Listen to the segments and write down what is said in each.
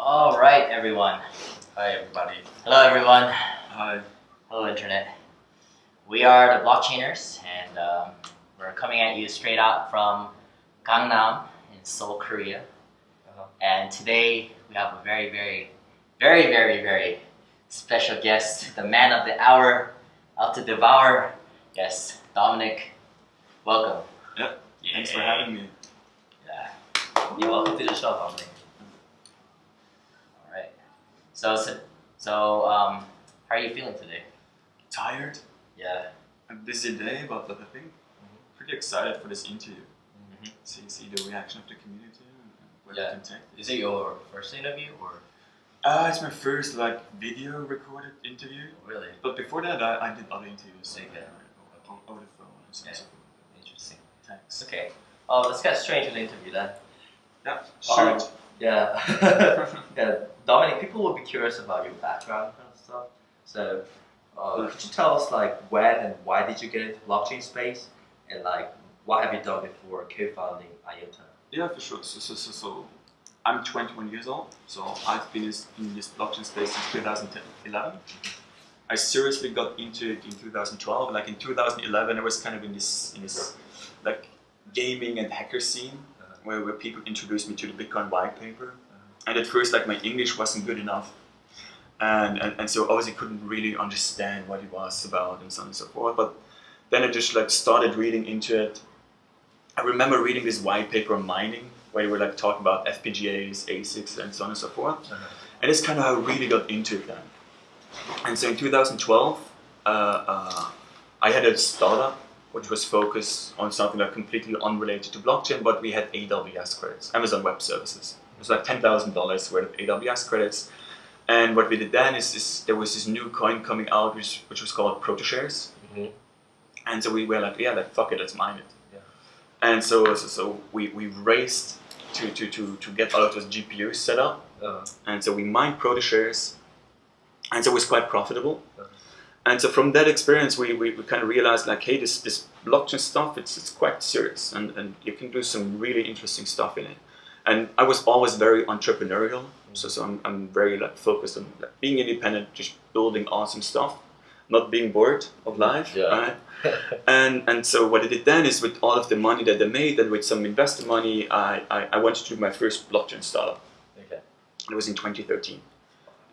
All right, everyone. Hi everybody. Hello, everyone. Hi. Hello, Internet. We are the Blockchainers, and um, we're coming at you straight out from Gangnam in Seoul, Korea. Uh-huh. And today we have a very, very, very, very, very special guest, the man of the hour, out to devour. Yes, Dominik. Welcome. Yeah. Thanks for having me. Yeah. You're welcome to the show, Dominik. So, so, so um, how are you feeling today? Tired? Yeah. A busy day, but, I think pretty excited for this interview. Mhm. See see the reaction of the community and where Yeah. we can take this. Is it your first interview or Uh, it's my first like video recorded interview. really But before that, I, I did other interviews Okay. uh, on- over the phone and. Yeah. so interesting? Thanks. Okay. Oh, let's get straight into the interview then. Yeah. Um, Shoot. Yeah. yeah. Dominik, people will be curious about your background and stuff. So, uh, could you tell us like when and why did you get into blockchain space, and like what have you done before co-founding IOTA? Yeah, for sure. So, so, so, so I'm 21 years old, so I've been in this blockchain space since 2011. I seriously got into it in 2012. Like in 2011, I was kind of in this in this like gaming and hacker scene. Where, where people introduced me to the Bitcoin white paper. And at first, like my English wasn't good enough, and, and and so obviously couldn't really understand what it was about and so on and so forth. But then I just like started reading into it. I remember reading this white paper on mining where they were like talking about FPGAs, ASICs, and so on and so forth. And that's kind of how I really got into it then. And so in 2012, uh, uh, I had a startup which was focused on something like completely unrelated to blockchain, but we had AWS credits, Amazon Web Services. It was like $10,000 worth of AWS credits. And what we did then is, is there was this new coin coming out which, which was called ProtoShares. Mhm. And so we were like, yeah, like fuck it, let's mine it. Yeah. And so, so, so we, we raced to, to, to, to get all of those GPUs set up. Uh, And so we mined ProtoShares. And so it was quite profitable. Uh-huh. And so from that experience, we, we, we kind of realized like, hey, this, this blockchain stuff, it's, it's quite serious and, and you can do some really interesting stuff in it. And I was always very entrepreneurial. So, so I'm, I'm very like focused on like, being independent, just building awesome stuff, not being bored of life. Yeah. Right? And, and so what I did then is with all of the money that I made and with some investor money, I, I, I went to do my first blockchain startup. okay. It was in 2013,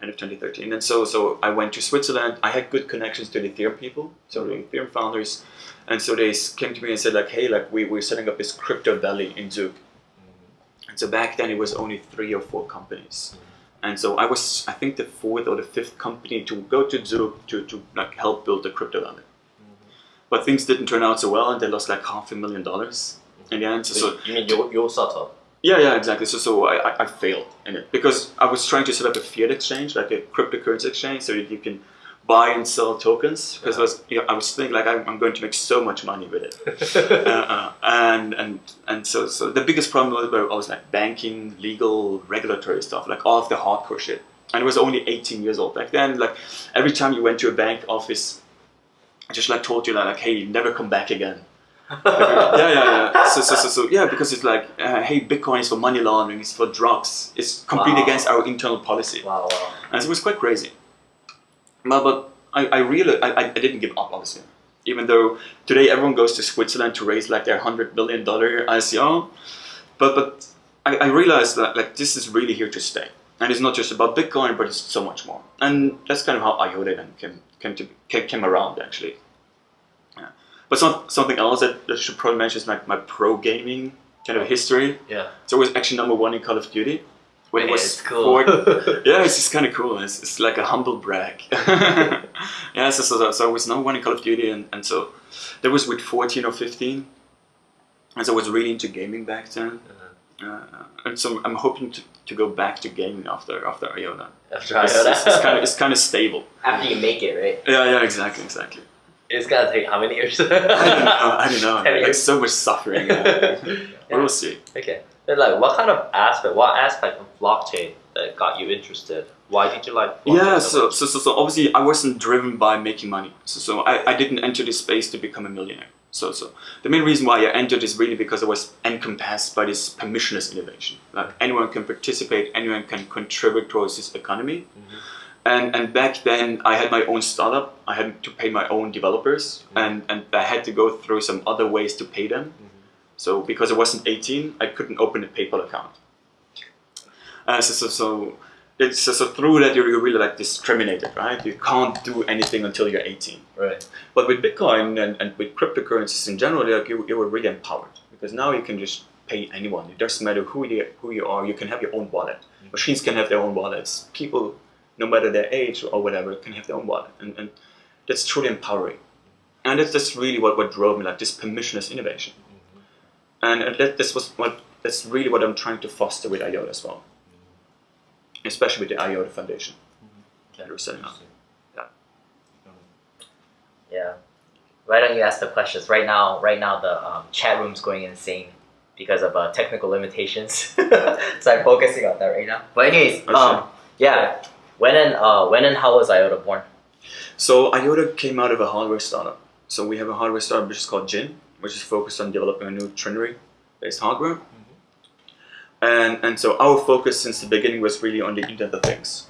end of 2013. And so, so I went to Switzerland. I had good connections to the Ethereum people, so the Ethereum founders. And so they came to me and said like, hey, like we, we're setting up this crypto valley in Zug. And so back then it was only three or four companies. And so I was, I think, the fourth or the fifth company to go to Zug to, to like help build the crypto valley. But things didn't turn out so well, and they lost like half a million dollars in the end. So, so you mean your your startup? Yeah, yeah, exactly. So, so I, I, I failed in it because I was trying to set up a fiat exchange, like a cryptocurrency exchange, so that you can buy and sell tokens. Because I was, you know, I was thinking like I'm, I'm going to make so much money with it, uh, uh, and and and so so the biggest problem was I was like banking, legal, regulatory stuff, like all of the hardcore shit. And I was only 18 years old back then. Like every time you went to a bank office, I just like told you like, like hey, never come back again yeah, yeah, yeah. So, so, so, so, yeah, because it's like, uh, hey, Bitcoin is for money laundering, it's for drugs. It's completely Wow. against our internal policy, Wow, wow. and so it was quite crazy. But, but I, I really, I, I didn't give up, obviously. Even though today everyone goes to Switzerland to raise like their hundred billion dollar ICO, but but I, I realized that like this is really here to stay, and it's not just about Bitcoin, but it's so much more. And that's kind of how IOTA then came came to came, came around actually. But some, something else that, that I should probably mention is like my pro gaming kind of history. Yeah. So I was actually number one in Call of Duty. When it Yeah, was it's cool. yeah, it's just kind of cool. It's, it's like a humble brag. yeah, so, so, so I was number one in Call of Duty, and, and so that was with 14 or 15. And so I was really into gaming back then. Uh, and so I'm hoping to, to go back to gaming after after IOTA. After It's, it's, it's kind of it's kind of stable. After you make it, right? Yeah, yeah, exactly, exactly. It's gonna take how many years? I don't know. I don't know. Like years. so much suffering. Uh, We'll see. Okay. Then like what kind of aspect, what aspect of blockchain that got you interested? Why did you like blockchain Yeah, so so, so so obviously I wasn't driven by making money. So so I, I didn't enter this space to become a millionaire. So, so the main reason why I entered is really because I was encompassed by this permissionless innovation. Like anyone can participate, anyone can contribute towards this economy. Mm-hmm. And, and back then I had my own startup. I had to pay my own developers mm-hmm. and, and I had to go through some other ways to pay them. Mm-hmm. So because I wasn't 18, I couldn't open a PayPal account. Uh, so, so, so, it's, so, so through that you're, you're really like discriminated, right? You can't do anything until you're 18. Right. But with Bitcoin and, and with cryptocurrencies in general, like you, you were really empowered because now you can just pay anyone. It doesn't matter who you, who you are, you can have your own wallet. Mm-hmm. Machines can have their own wallets. People, no matter their age or whatever, can have their own wallet. And, and that's truly empowering. And that's, that's really what, what drove me, like this permissionless innovation. And, and that, this was what, that's really what I'm trying to foster with IOTA as well. Especially with the IOTA Foundation that we're setting up. Yeah. Why don't you ask the questions right now? Right now, the um, chat room's going insane because of uh, technical limitations. so I'm focusing on that right now. But anyways, Oh, um, yeah. When and uh, when and how was IOTA born? So IOTA came out of a hardware startup. So we have a hardware startup which is called JINN, which is focused on developing a new trinary-based hardware. And, and so our focus since the beginning was really on the Internet of Things.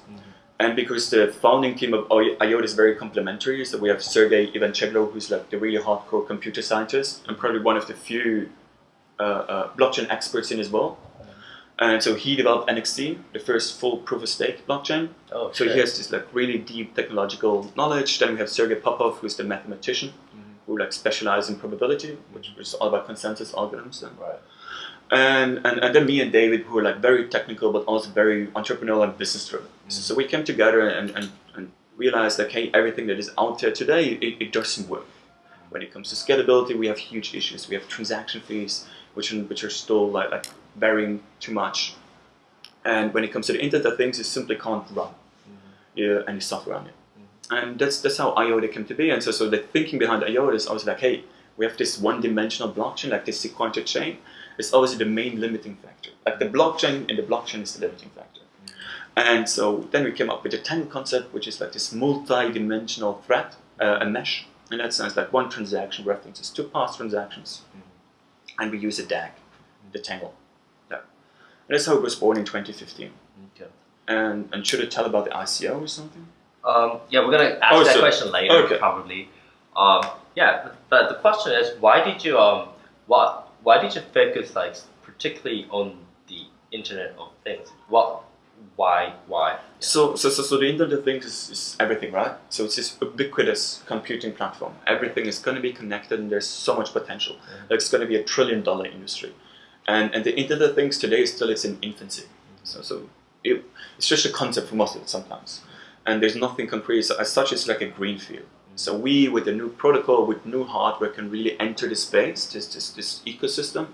And because the founding team of IOTA is very complementary, so we have Sergey Ivancheglo, who's like the really hardcore computer scientist, and probably one of the few uh, uh, blockchain experts in as well. And so he developed NXT, the first full proof of stake blockchain. Oh, So he has this like really deep technological knowledge. Then we have Sergey Popov, who's the mathematician, mm-hmm. who like specializes in probability, which is all about consensus algorithms. Then. Right. And, and and then me and David, who are like very technical but also very entrepreneurial and business driven. Mm-hmm. So, so we came together and, and, and realized like, hey, everything that is out there today, it, it doesn't work. When it comes to scalability, we have huge issues. We have transaction fees, which are, which are still like, like varying too much. And when it comes to the Internet of Things, it simply can't run yeah, any software on it. And that's that's how IOTA came to be. And so, so the thinking behind IOTA is always like, hey, we have this one-dimensional blockchain, like this sequential chain. It's obviously the main limiting factor. Like the blockchain and the blockchain is the limiting factor. Mm-hmm. And so then we came up with the Tangle concept, which is like this multi-dimensional thread, uh, a mesh. In that sense, like one transaction references two past transactions, mm-hmm. and we use a DAG, the Tangle. That's how it was born in 2015. Okay. And and should I tell about the ICO or something? Um, yeah, we're gonna ask Oh, that so- question later, okay. probably. Um, yeah, but the question is, why did you um, what, why did you focus like particularly on the Internet of Things? What, why, why? So, so, so, so the Internet of Things is, is everything, right? So it's this ubiquitous computing platform. Everything is going to be connected, and there's so much potential. Like it's going to be a trillion-dollar industry, and and the Internet of Things today is still it's in infancy. So, so it, it's just a concept for most of it sometimes, and there's nothing concrete. So as such, it's like a green field. So we, with the new protocol, with new hardware, can really enter the space, this this, this ecosystem,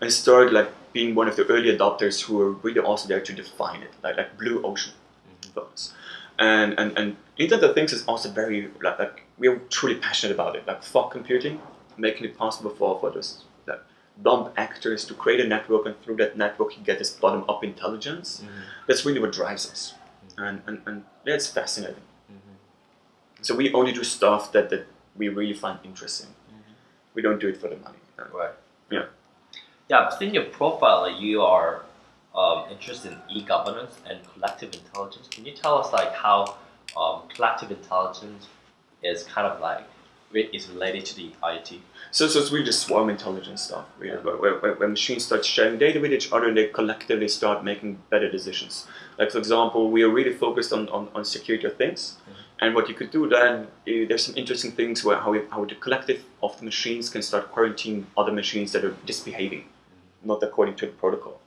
and start like being one of the early adopters who are really also there to define it, like like blue ocean mm-hmm. for us. And and and Internet of Things is also very like, like we are truly passionate about it, like fog computing, making it possible for for those dumb actors to create a network, and through that network you get this bottom up intelligence. That's really what drives us, and and and yeah, it's fascinating. So we only do stuff that, that we really find interesting. We don't do it for the money. Right. Yeah. Yeah, seen your profile. You are um, interested in e-governance and collective intelligence. Can you tell us like how um, collective intelligence is kind of like is related to the IoT? So, so it's really just swarm intelligence stuff, really, where, where, where, where machines start sharing data with each other and they collectively start making better decisions. Like, for example, we are really focused on, on, on security of things. And what you could do then, eh, there's some interesting things where how, we, how the collective of the machines can start quarantining other machines that are misbehaving, not according to the protocol.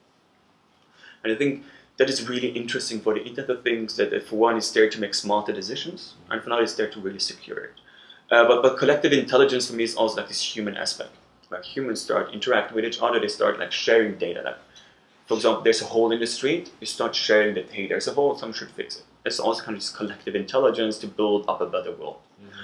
And I think that is really interesting for the Internet of Things that, uh, for one, is there to make smarter decisions, and for another, it's there to really secure it. Uh, but, but collective intelligence for me is also like this human aspect. Like humans start interacting with each other, they start like sharing data. Like, for example, there's a hole in the street, you start sharing that, hey, there's a hole, someone should fix it. It's also kind of this collective intelligence to build up a better world.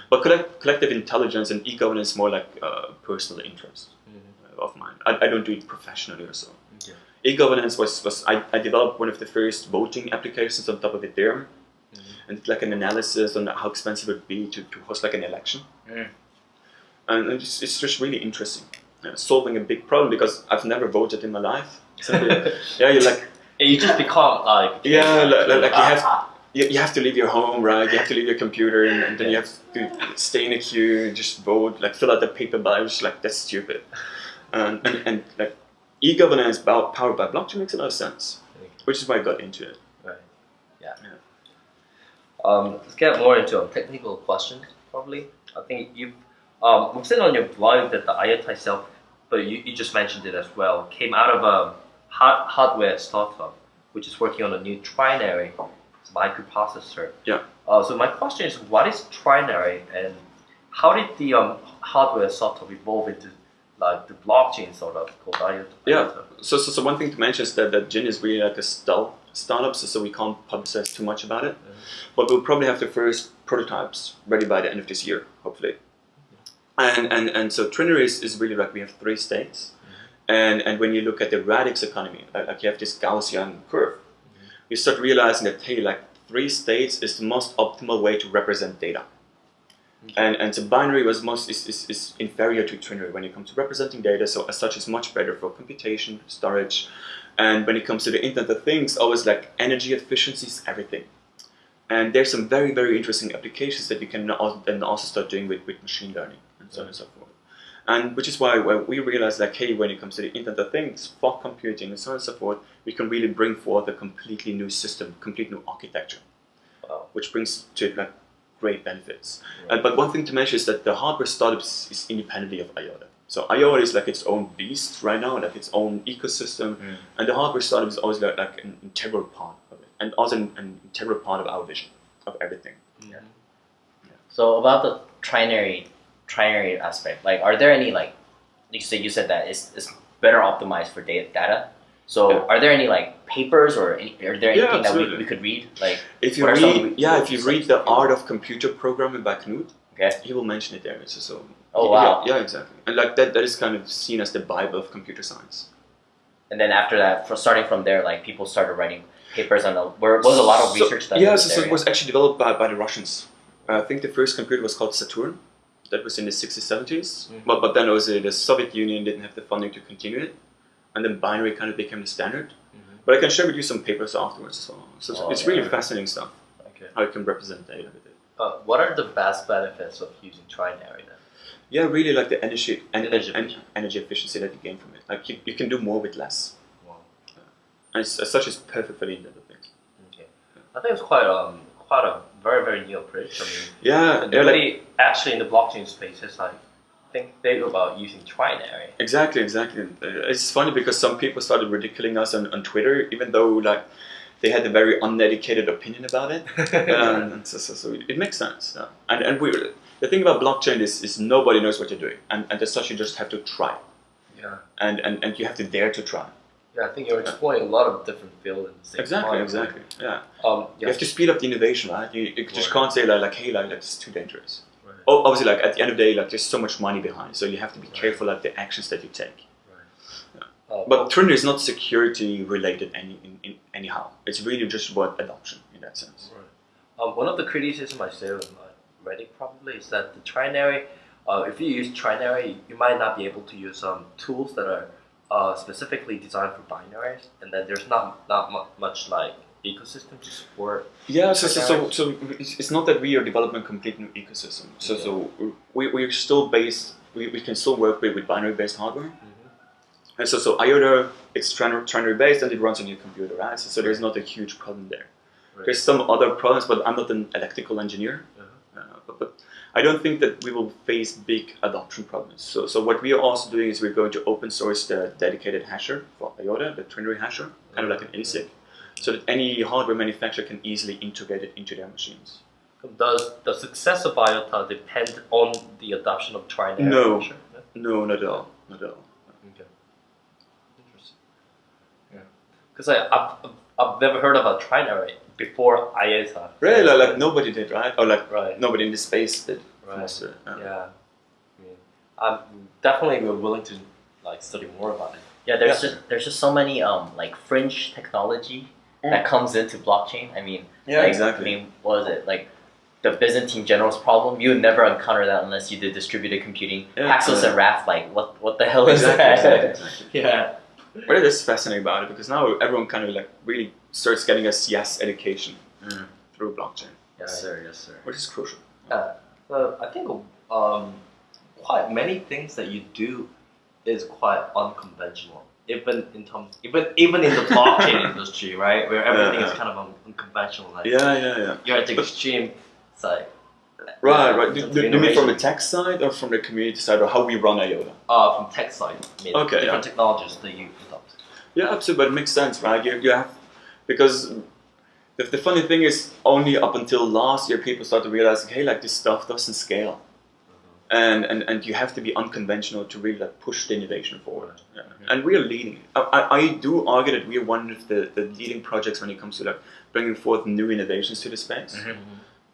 But collect, collective intelligence and e-governance more like uh, personal interest uh, of mine. I, I don't do it professionally or so. Okay. E-governance was, was I, I developed one of the first voting applications on top of Ethereum, and like an analysis on how expensive it would be to, to host like an election. Mm. and it's, it's just really interesting, uh, solving a big problem because I've never voted in my life. So, yeah, you're like you just become like Yeah, like- like- like you have- you, you have to leave your home, right? You have to leave your computer, and, and then you have to stay in a queue, just vote, like fill out the paper ballots. Like that's stupid. And and, and like e-governance powered by blockchain makes a lot of sense, which is why I got into it. Um, let's get more into um, technical questions. Probably, I think you. Um, we've seen on your blog that the IOTA itself, but you, you just mentioned it as well, came out of a hard, hardware startup, which is working on a new trinary microprocessor. Yeah. Uh, so my question is, what is trinary, and how did the um, hardware startup evolve into like the blockchain sort of called IOTA? Yeah. So, so, so one thing to mention is that, that JINN is really like a stealth startup, so, we can't publicize too much about it. But we'll probably have the first prototypes ready by the end of this year, hopefully. And and, and so Trinary is, is really like we have three states. Mm-hmm. And and when you look at the radix economy, like, like you have this Gaussian curve, mm-hmm. you start realizing that hey, like three states is the most optimal way to represent data. Mm-hmm. And and so binary was most is, is, is inferior to trinary when it comes to representing data, so as such is much better for computation, storage, and when it comes to the Internet of Things, always like energy efficiency is everything. And there's some very, very interesting applications that you can then also start doing with, with machine learning and so on and so forth. And which is why when we realized like, hey, when it comes to the Internet of Things, fog computing and so on and so forth, we can really bring forth a completely new system, complete new architecture, Wow. which brings to it like great benefits. And, but one thing to mention is that the hardware startup is, independently of IOTA. So IOTA is like its own beast right now, like its own ecosystem, Mm. and the hardware startup is always like, like an integral part of it, and also an, an integral part of our vision of everything. Yeah. So about the trinary trinary aspect, like are there any like you said you said that it's, it's better optimized for data data. So Yeah. are there any like papers or any, are there Yeah, anything that we, we could read? Like If you What are some read, yeah, if you read the Art of Computer Programming by Knuth, okay. he will mention it there. So, so Oh, yeah, wow. yeah, exactly. And like that, that is kind of seen as the Bible of computer science. And then after that, for starting from there, like people started writing papers on the where was a lot of research done. Yeah, so, so it was actually developed by, by the Russians. I think the first computer was called Setun. That was in the 60s, 70s. Mhm. But, but then also the Soviet Union didn't have the funding to continue it. And then binary kind of became the standard. Mhm. But I can share with you some papers afterwards as well. So it's- Oh, it's really fascinating stuff, Okay. how you can represent data with it. Uh, what are the vast benefits of using trinary then? Yeah, really like the energy and Energy energy, efficiency. energy efficiency that you gain from it. Like you, you can do more with less. Wow. And it's, as such, it's perfect for the Internet of Things. Okay. I think it's quite um quite a very very new approach. I mean. Yeah, yeah, like, actually in the blockchain space has like think big about using trinary. exactly, exactly. Uh, It's funny because some people started ridiculing us on, on Twitter, even though like they had a very uneducated opinion about it. Um, and so, so, so it, makes sense. yeah. And and we, the thing about blockchain is, is nobody knows what you're doing, and, and as such, you just have to try, yeah. and, and, and you have to dare to try. Yeah, I think you're exploring a lot of different fields at the same Exactly, time. exactly. Yeah. Um, You have to speed up the innovation, right? You, you just can't say like, like hey, like that's too dangerous. Right. Obviously, like at the end of the day, like there's so much money behind, so you have to be Right. careful like the actions that you take. Uh, But Trinary is not security related any in, in, anyhow. It's really just about adoption in that sense. Um, one of the criticisms I say on uh, Reddit probably is that the trinary, uh, if you use trinary, you might not be able to use um, tools that are uh, specifically designed for binaries, and then there's not not mu- much like ecosystem to support. Yeah, so so, so, so it's, not that we are developing a complete new ecosystem. So so we we're still based. We, we can still work with, with binary based hardware. And so so IOTA it's trinary, trinary based and it runs on your computer, right? So, so there's not a huge problem there. There's some other problems, but I'm not an electrical engineer. Uh, but, but I don't think that we will face big adoption problems. So, so what we are also doing is we're going to open source the dedicated hasher for IOTA, the trinary hasher, kind of like an ASIC, so that any hardware manufacturer can easily integrate it into their machines. Does the success of IOTA depend on the adoption of trinary? No. Sure. Yeah. No, not at all. Not at all. Okay. Interesting. Yeah. Because I've, I've never heard of a trinary before IOTA. Really, like, like nobody did, right? Or like Right. nobody in the space did. Right. Yeah. Yeah. I'm definitely willing to like study more about it. Yeah, there's Yeah. just there's just so many um like fringe technology that comes into blockchain. I mean, Yeah, like, exactly. I mean, what was it like? the Byzantine generals problem. You would never encounter that unless you did distributed computing. Yeah, yeah. and Raft, like what what the hell is that? exactly, exactly. yeah. What is fascinating about it because now everyone kind of like really starts getting a CS education Mm. through blockchain, Yes, sir. Yes, sir. which is crucial. So I think um, quite many things that you do is quite unconventional, even in terms, even even in the blockchain industry, right, where everything is Yeah. kind of un- unconventional. Like Yeah, yeah, yeah. you're at the But- extreme side. Right, right. Do, do, you mean from the tech side or from the community side or how we run IOTA? Uh, from tech side, I mean, Okay, different technologies that you adopt. Yeah, absolutely. But it makes sense, right? You, you have because the, the funny thing is only up until last year people started realizing, hey, like this stuff doesn't scale, and and, and you have to be unconventional to really like push the innovation forward. Yeah. And we are leading. I, I, I do argue that we are one of the, the leading projects when it comes to like bringing forth new innovations to the space. Mhm.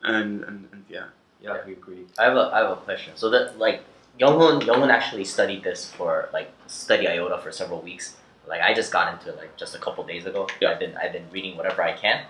And, and and yeah, Yeah, we agree. I have a I have a question. So that like Younghoon Younghoon actually studied this for like study IOTA for several weeks. Like I just got into it like just a couple days ago. Yeah. I've been I've been reading whatever I can.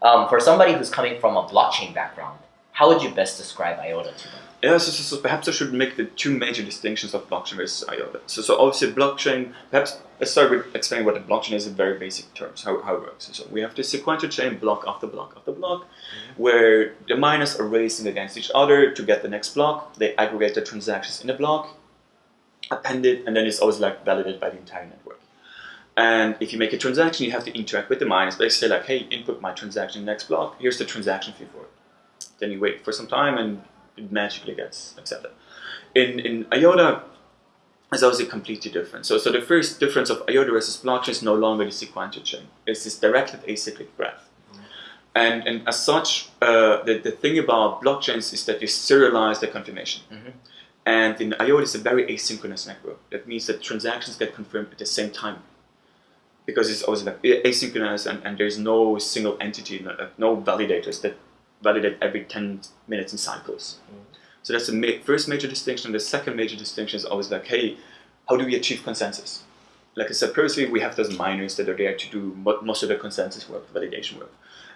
Um, for somebody who's coming from a blockchain background, how would you best describe IOTA to them? Yeah, so, so, so perhaps I should make the two major distinctions of blockchain versus IOTA. So, so obviously blockchain, perhaps let's start with explaining what a blockchain is in very basic terms, how, how it works. So we have this sequential chain block after block after block, mm-hmm. where the miners are racing against each other to get the next block. They aggregate the transactions in the block, append it, and then it's always like validated by the entire network. And if you make a transaction, you have to interact with the miners. They say like, hey, input my transaction in the next block. Here's the transaction fee for it. Then you wait for some time and it magically gets accepted. In in IOTA, it's obviously completely different. So so the first difference of IOTA versus blockchain is no longer the sequential chain. It's this directed acyclic graph. And, and as such, uh, the, the thing about blockchains is that you serialize the confirmation. Mhm. And in IOTA, it's a very asynchronous network. That means that transactions get confirmed at the same time. Because it's always like asynchronous and, and there's no single entity, no, no validators that validate every 10 minutes in cycles. Mm. So that's the ma- first major distinction. The second major distinction is always like, hey, how do we achieve consensus? Like I said previously, we have those miners that are there to do mo- most of the consensus work, validation work.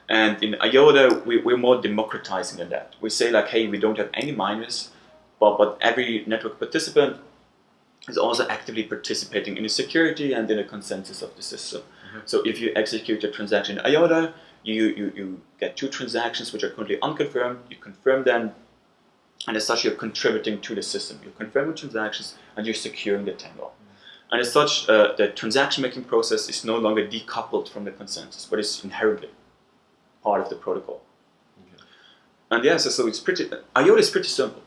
And in IOTA, we, we're more democratizing than that. We say like, hey, we don't have any miners, but, but every network participant is also actively participating in the security and in the consensus of the system. Mm-hmm. So if you execute a transaction in IOTA, you, you, you get two transactions which are currently unconfirmed, you confirm them, and as such you're contributing to the system. You're confirming transactions and you're securing the tangle. And as such, uh, the transaction making process is no longer decoupled from the consensus, but it's inherently part of the protocol. And yeah, so, so it's pretty, IOTA is pretty simple.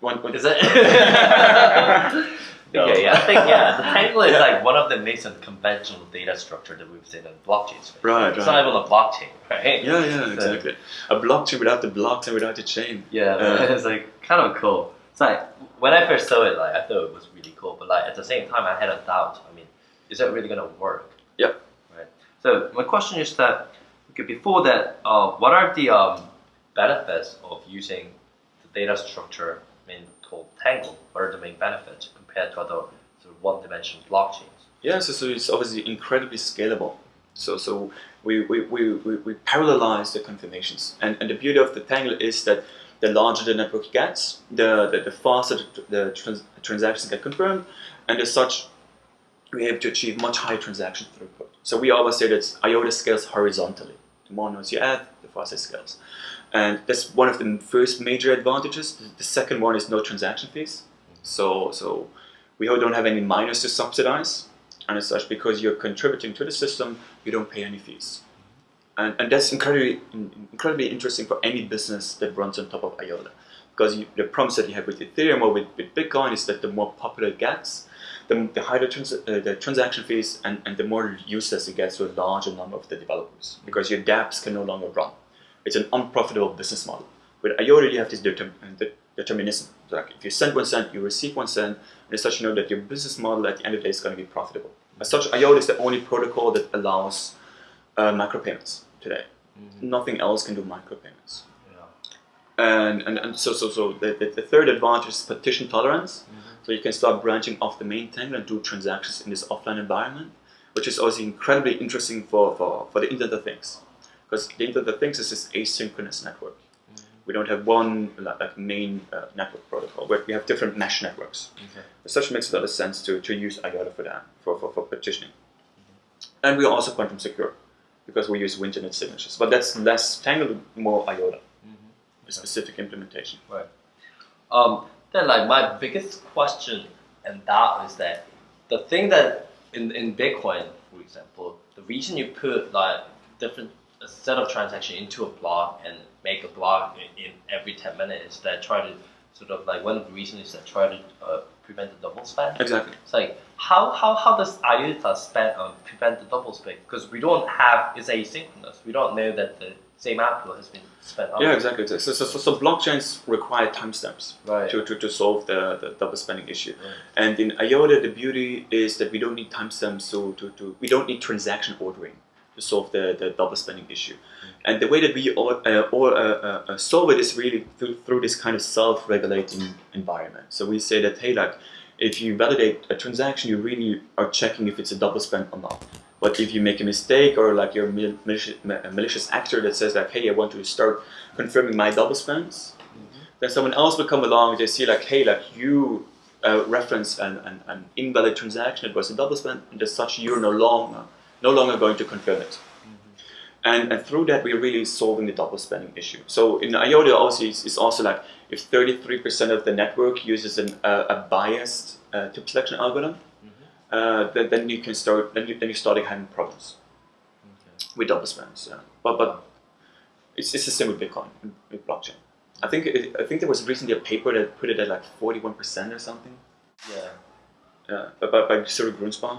One, one, Is it? Okay, yeah, I think yeah, the Tangle is like one of the nascent conventional data structure that we've seen in blockchain space. Right, It's right. not even a blockchain, right? yeah, yeah, exactly. A blockchain without the blocks and without the chain. Yeah, Uh, it's like kind of cool. It's like when I first saw it, like I thought it was really cool, but like at the same time, I had a doubt. I mean, is that really gonna work? Yep. Right. So my question is that okay, before that, uh, what are the um, benefits of using the data structure I mean, called Tangle? What are the main benefits compared to other sort of one-dimensional blockchains? Yeah, so, so it's obviously incredibly scalable. So so we, we, we, we, we parallelize the confirmations. And, and the beauty of the Tangle is that the larger the network gets, the, the, the faster the, trans, transactions get confirmed, and as such, we're able to achieve much higher transaction throughput. So we always say that IOTA scales horizontally. The more nodes you add, the faster it scales. And that's one of the first major advantages. The second one is no transaction fees. So, so we don't have any miners to subsidize, and as such, because you're contributing to the system, you don't pay any fees. And, and that's incredibly, incredibly interesting for any business that runs on top of IOTA. Because you, the promise that you have with Ethereum or with, with Bitcoin is that the more popular it gets, the, the higher the, trans, uh, the transaction fees and, and the more useless it gets to a larger number of the developers. Because your dApps can no longer run. It's an unprofitable business model. With IOTA, you have this uh, determinism. So like if you send one cent, you receive one cent, and as such, you know that your business model at the end of the day is going to be profitable. As such, IOTA is the only protocol that allows uh, micropayments today. Nothing else can do micropayments. And, and, and so, so, so the, the, the third advantage is partition tolerance. So you can start branching off the main tangle and do transactions in this offline environment, which is also incredibly interesting for, for, for the Internet of Things. because the Internet of Things is this asynchronous network. We don't have one like, main uh, network protocol, we have different mesh networks. Okay. As such, makes a lot of sense to, to use IOTA for that, for, for, for partitioning. And we are also quantum secure because we use Winternitz signatures. But that's less Tangle, more IOTA, a specific implementation. Um, then like my biggest question and that is that the thing that in, in Bitcoin, for example, the reason you put like different a set of transactions into a block and make a block in, in every 10 minutes that try to sort of like one of the reasons is that try to uh, prevent the double spend. Exactly. It's like how how, how does IOTA spend um, prevent the double spend? Because we don't have it's asynchronous. We don't know that the same output has been spent. Yeah, exactly. So, so, so, so blockchains require timestamps Right. to, to, to solve the, the double spending issue. Right. And in IOTA, the beauty is that we don't need timestamps so to, to we don't need transaction ordering to solve the, the double spending issue. And the way that we all, uh, or, uh, uh, uh, solve it is really through, through this kind of self-regulating environment. So we say that hey, like if you validate a transaction, you really are checking if it's a double spend or not. But if you make a mistake or like you're a malicious, malicious actor that says like, hey, I want to start confirming my double spends, then someone else will come along. and They see like, hey, like you uh, reference an, an, an invalid transaction. It was a double spend, and as such, you're no longer no longer going to confirm it. And, and through that, we're really solving the double spending issue. So in IOTA, also it's, it's also like if 33% of the network uses an, uh, a biased uh, tip selection algorithm, uh, then, then you can start then, you, then you're starting having problems with double spends. Yeah. But but it's, it's the same with Bitcoin with- blockchain. I think it, I think there was recently a paper that put it at like 41% or something. Yeah. Yeah, by, by, by Cyril Grunspan.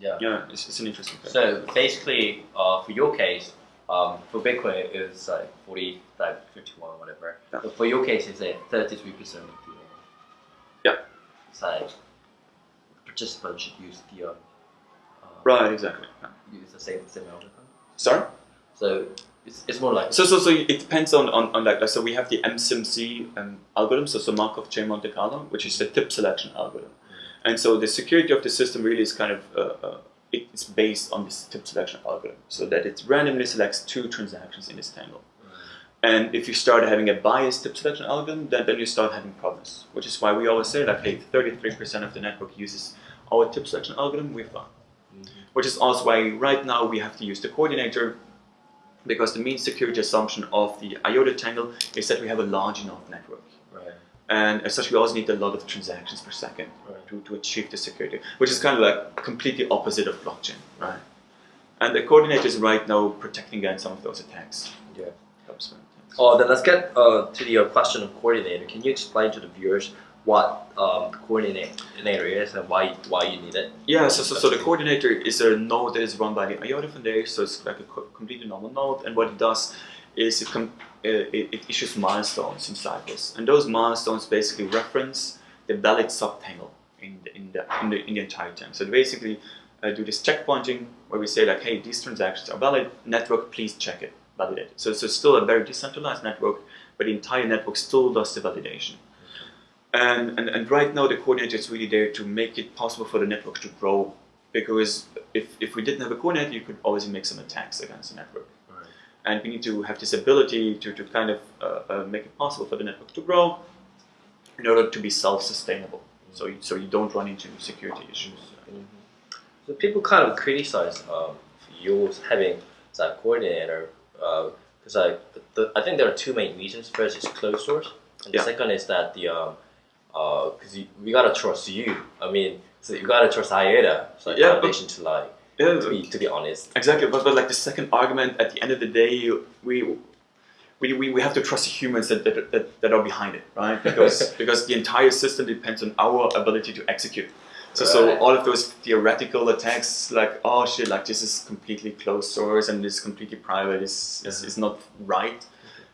Yeah. Yeah, it's, it's an interesting paper. So basically, uh, for your case, um, for Bitcoin it's like forty, like fifty-one, whatever. Yeah. But for your case, it's like thirty-three percent of the. Yeah. It's like participants should use the. Uh, uh, Right, exactly. Use the same same algorithm. Sorry. So it's, it's more like. So, so, so it depends on, on, on like, so we have the MCMC um, algorithm, so, so Markov chain Monte Carlo, which is the tip selection algorithm. And so the security of the system really is kind of, uh, uh, it's based on this tip selection algorithm, so that it randomly selects two transactions in this tangle. And if you start having a biased tip selection algorithm, then, then you start having problems, which is why we always say like, hey, 33% of the network uses our tip selection algorithm, we're fine. Which is also why right now we have to use the coordinator because the mean security assumption of the IOTA tangle is that we have a large enough network. Right. And as such, we also need a lot of transactions per second Right. to, to achieve the security, which is kind of like completely opposite of blockchain, right? And the coordinator is right now protecting against some of those attacks. Yeah. Helps. Oh, then let's get uh, to the uh, question of coordinator. Can you explain to the viewers what um, coordinator is and why why you need it? Yeah, so, so, so the coordinator is a node that is run by the IOTA Foundation, so it's like a completely normal node, and what it does is it, com- it, it issues milestones inside this, and those milestones basically reference the valid subtangle in the, in the, in the, in the entire tank. So basically uh, do this checkpointing where we say like, hey, these transactions are valid, network, please check it, validate it. So, so it's still a very decentralized network, but the entire network still does the validation. And, and, and right now the coordinator is really there to make it possible for the network to grow because if, if we didn't have a coordinator you could always make some attacks against the network. And we need to have this ability to, to kind of uh, uh, make it possible for the network to grow in order to be self-sustainable so you, so you don't run into security issues So people kind of criticize um, you having that coordinator because I, the, I think there are two main reasons. First is closed source, and Yeah. the second is that the um, because you we gotta trust you. I mean, so you gotta trust IOTA, so Yeah, but- to like yeah, to be to be honest. Exactly, but, but like the second argument, at the end of the day, we we, we, we have to trust the humans that, that, that, that are behind it, right? Because because the entire system depends on our ability to execute. So so all of those theoretical attacks, like oh shit, like this is completely closed source and this is completely private, is is, is not right.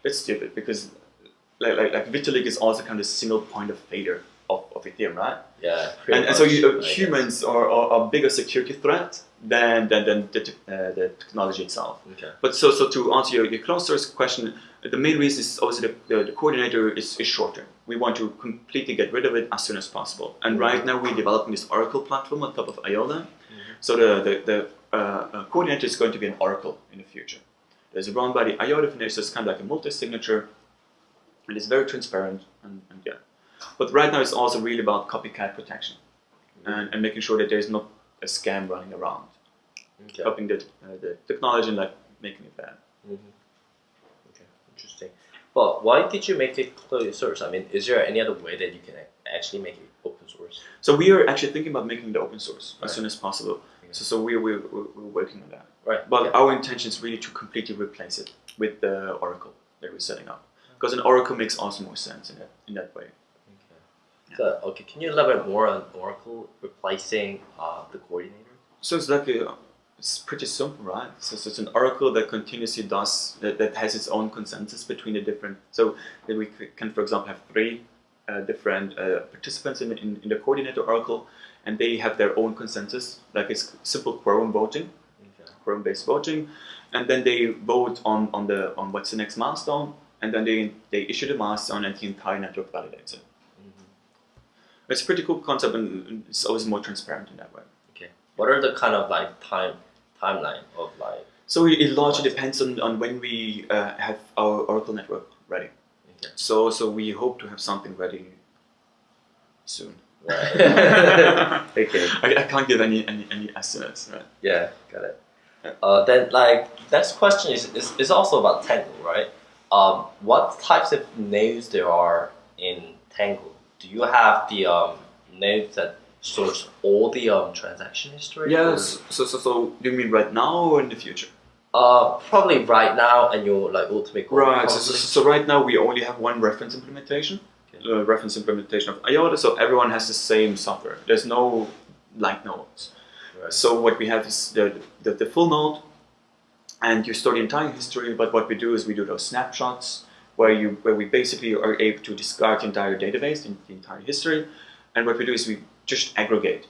It's stupid because like like, like Vitalik is also kind of a single point of failure of, of Ethereum, right? Yeah, and, and so you, humans are, are, a bigger security threat than than, than the, uh, the technology itself. Okay. But so so to answer your, your closed source question, the main reason is obviously the, the, the coordinator is, is short term. We want to completely get rid of it as soon as possible. And right now we're developing this Oracle platform on top of IOTA. So the the, the uh, uh, coordinator is going to be an Oracle in the future. There's a run by the IOTA Foundation, it's kind of like a multi-signature, and it's very transparent, and, and yeah. But right now it's also really about copycat protection, and, and making sure that there's not a scam running around, Okay. copying the, uh, the technology and like making it bad. Mhm. Okay, interesting. But why did you make it closed source? I mean, is there any other way that you can actually make it open source? So we are actually thinking about making it open source as soon as possible. Okay. So, so we're, we're, we're working on that. Right. But okay. our intention is really to completely replace it with the Oracle that we're setting up. Because an Oracle makes also more sense in that, in that way. Okay. So, okay, can you elaborate more on Oracle replacing uh, the coordinator? So it's like a, it's pretty simple, right? So, so it's an Oracle that continuously does, that, that has its own consensus between the different, so that we can, for example, have three uh, different uh, participants in, in, in the coordinator Oracle, and they have their own consensus, like it's simple quorum voting, Okay. quorum-based voting, and then they vote on, on the on what's the next milestone, and then they, they issue the milestone, and the entire network validates it. It's a pretty cool concept, and it's always more transparent in that way. Okay. What are the kind of like time timeline of like? So it, it largely depends on, on when we uh, have our Oracle network ready. Okay. So so we hope to have something ready soon. Right. okay. I, I can't give any, any, any estimates. Right? Yeah, got it. Uh, then, like, next question is, is, is also about Tangle, right? Um, what types of nodes there are in Tangle? Do you have the um, nodes that stores all the um, transaction history? Yes. So, so so you mean right now or in the future? Uh, probably right now, and your like ultimate goal. Right. So, so, so right now we only have one reference implementation, Okay. uh, reference implementation of IOTA. So everyone has the same software. There's no light nodes. Right. So what we have is the, the, the full node, and you store the entire history. But what we do is we do those snapshots where you where we basically are able to discard the entire database, the, the entire history, and what we do is we just aggregate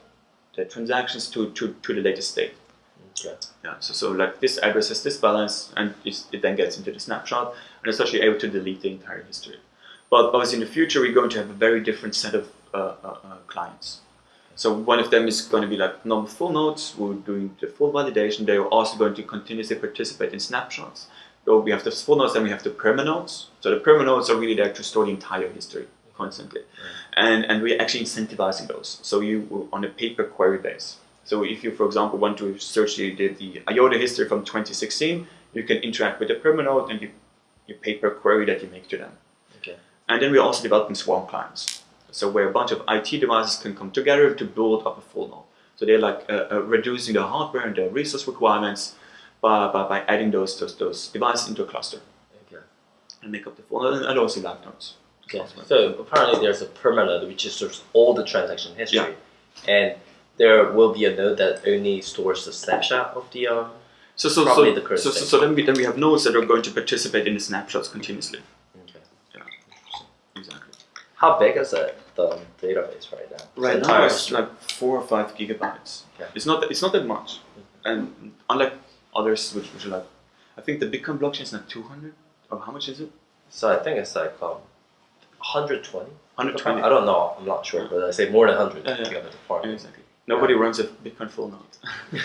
the transactions to, to, to the latest state. Okay. Yeah, so, so like this address has this balance, and it then gets into the snapshot, and it's actually able to delete the entire history. But obviously, in the future, we're going to have a very different set of uh, uh, uh, clients. So one of them is going to be like normal full nodes, We're doing the full validation. They are also going to continuously participate in snapshots. So we have the full nodes, and we have the permanodes. So the permanodes are really there to store the entire history constantly, and and we're actually incentivizing those. So you on a paper query base. So if you, for example, want to search the, the, the IOTA history from 2016, you can interact with the permanode and you, you pay per query that you make to them. Okay. And then we're also developing swarm clients. So where a bunch of IT devices can come together to build up a full node. So they're like uh, uh, reducing the hardware and the resource requirements by, by, by adding those, those, those devices into a cluster Okay. and make up the full and also live nodes. Okay. So apparently there's a permanode which stores all the transaction history, yeah. and there will be a node that only stores the snapshot of the um. So, so, so, the so, so, so then, we, then we have nodes that are going to participate in the snapshots continuously. Okay. Yeah. Exactly. How big is it the database right now? Right now it's like four or five gigabytes. Okay. It's not it's not that much, and unlike others which, which are like, I think the Bitcoin blockchain is like two hundred. Or how much is it? So I think it's like um, 120. 120. I don't know. I'm not sure, but I say more than 100 Yeah, yeah. Yeah, exactly. Nobody runs a Bitcoin full node.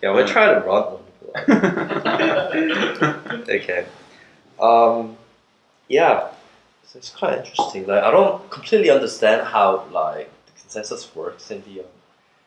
yeah, we're trying to run one. okay. Um, yeah. So it's quite interesting. Like I don't completely understand how like the consensus works in the. Um,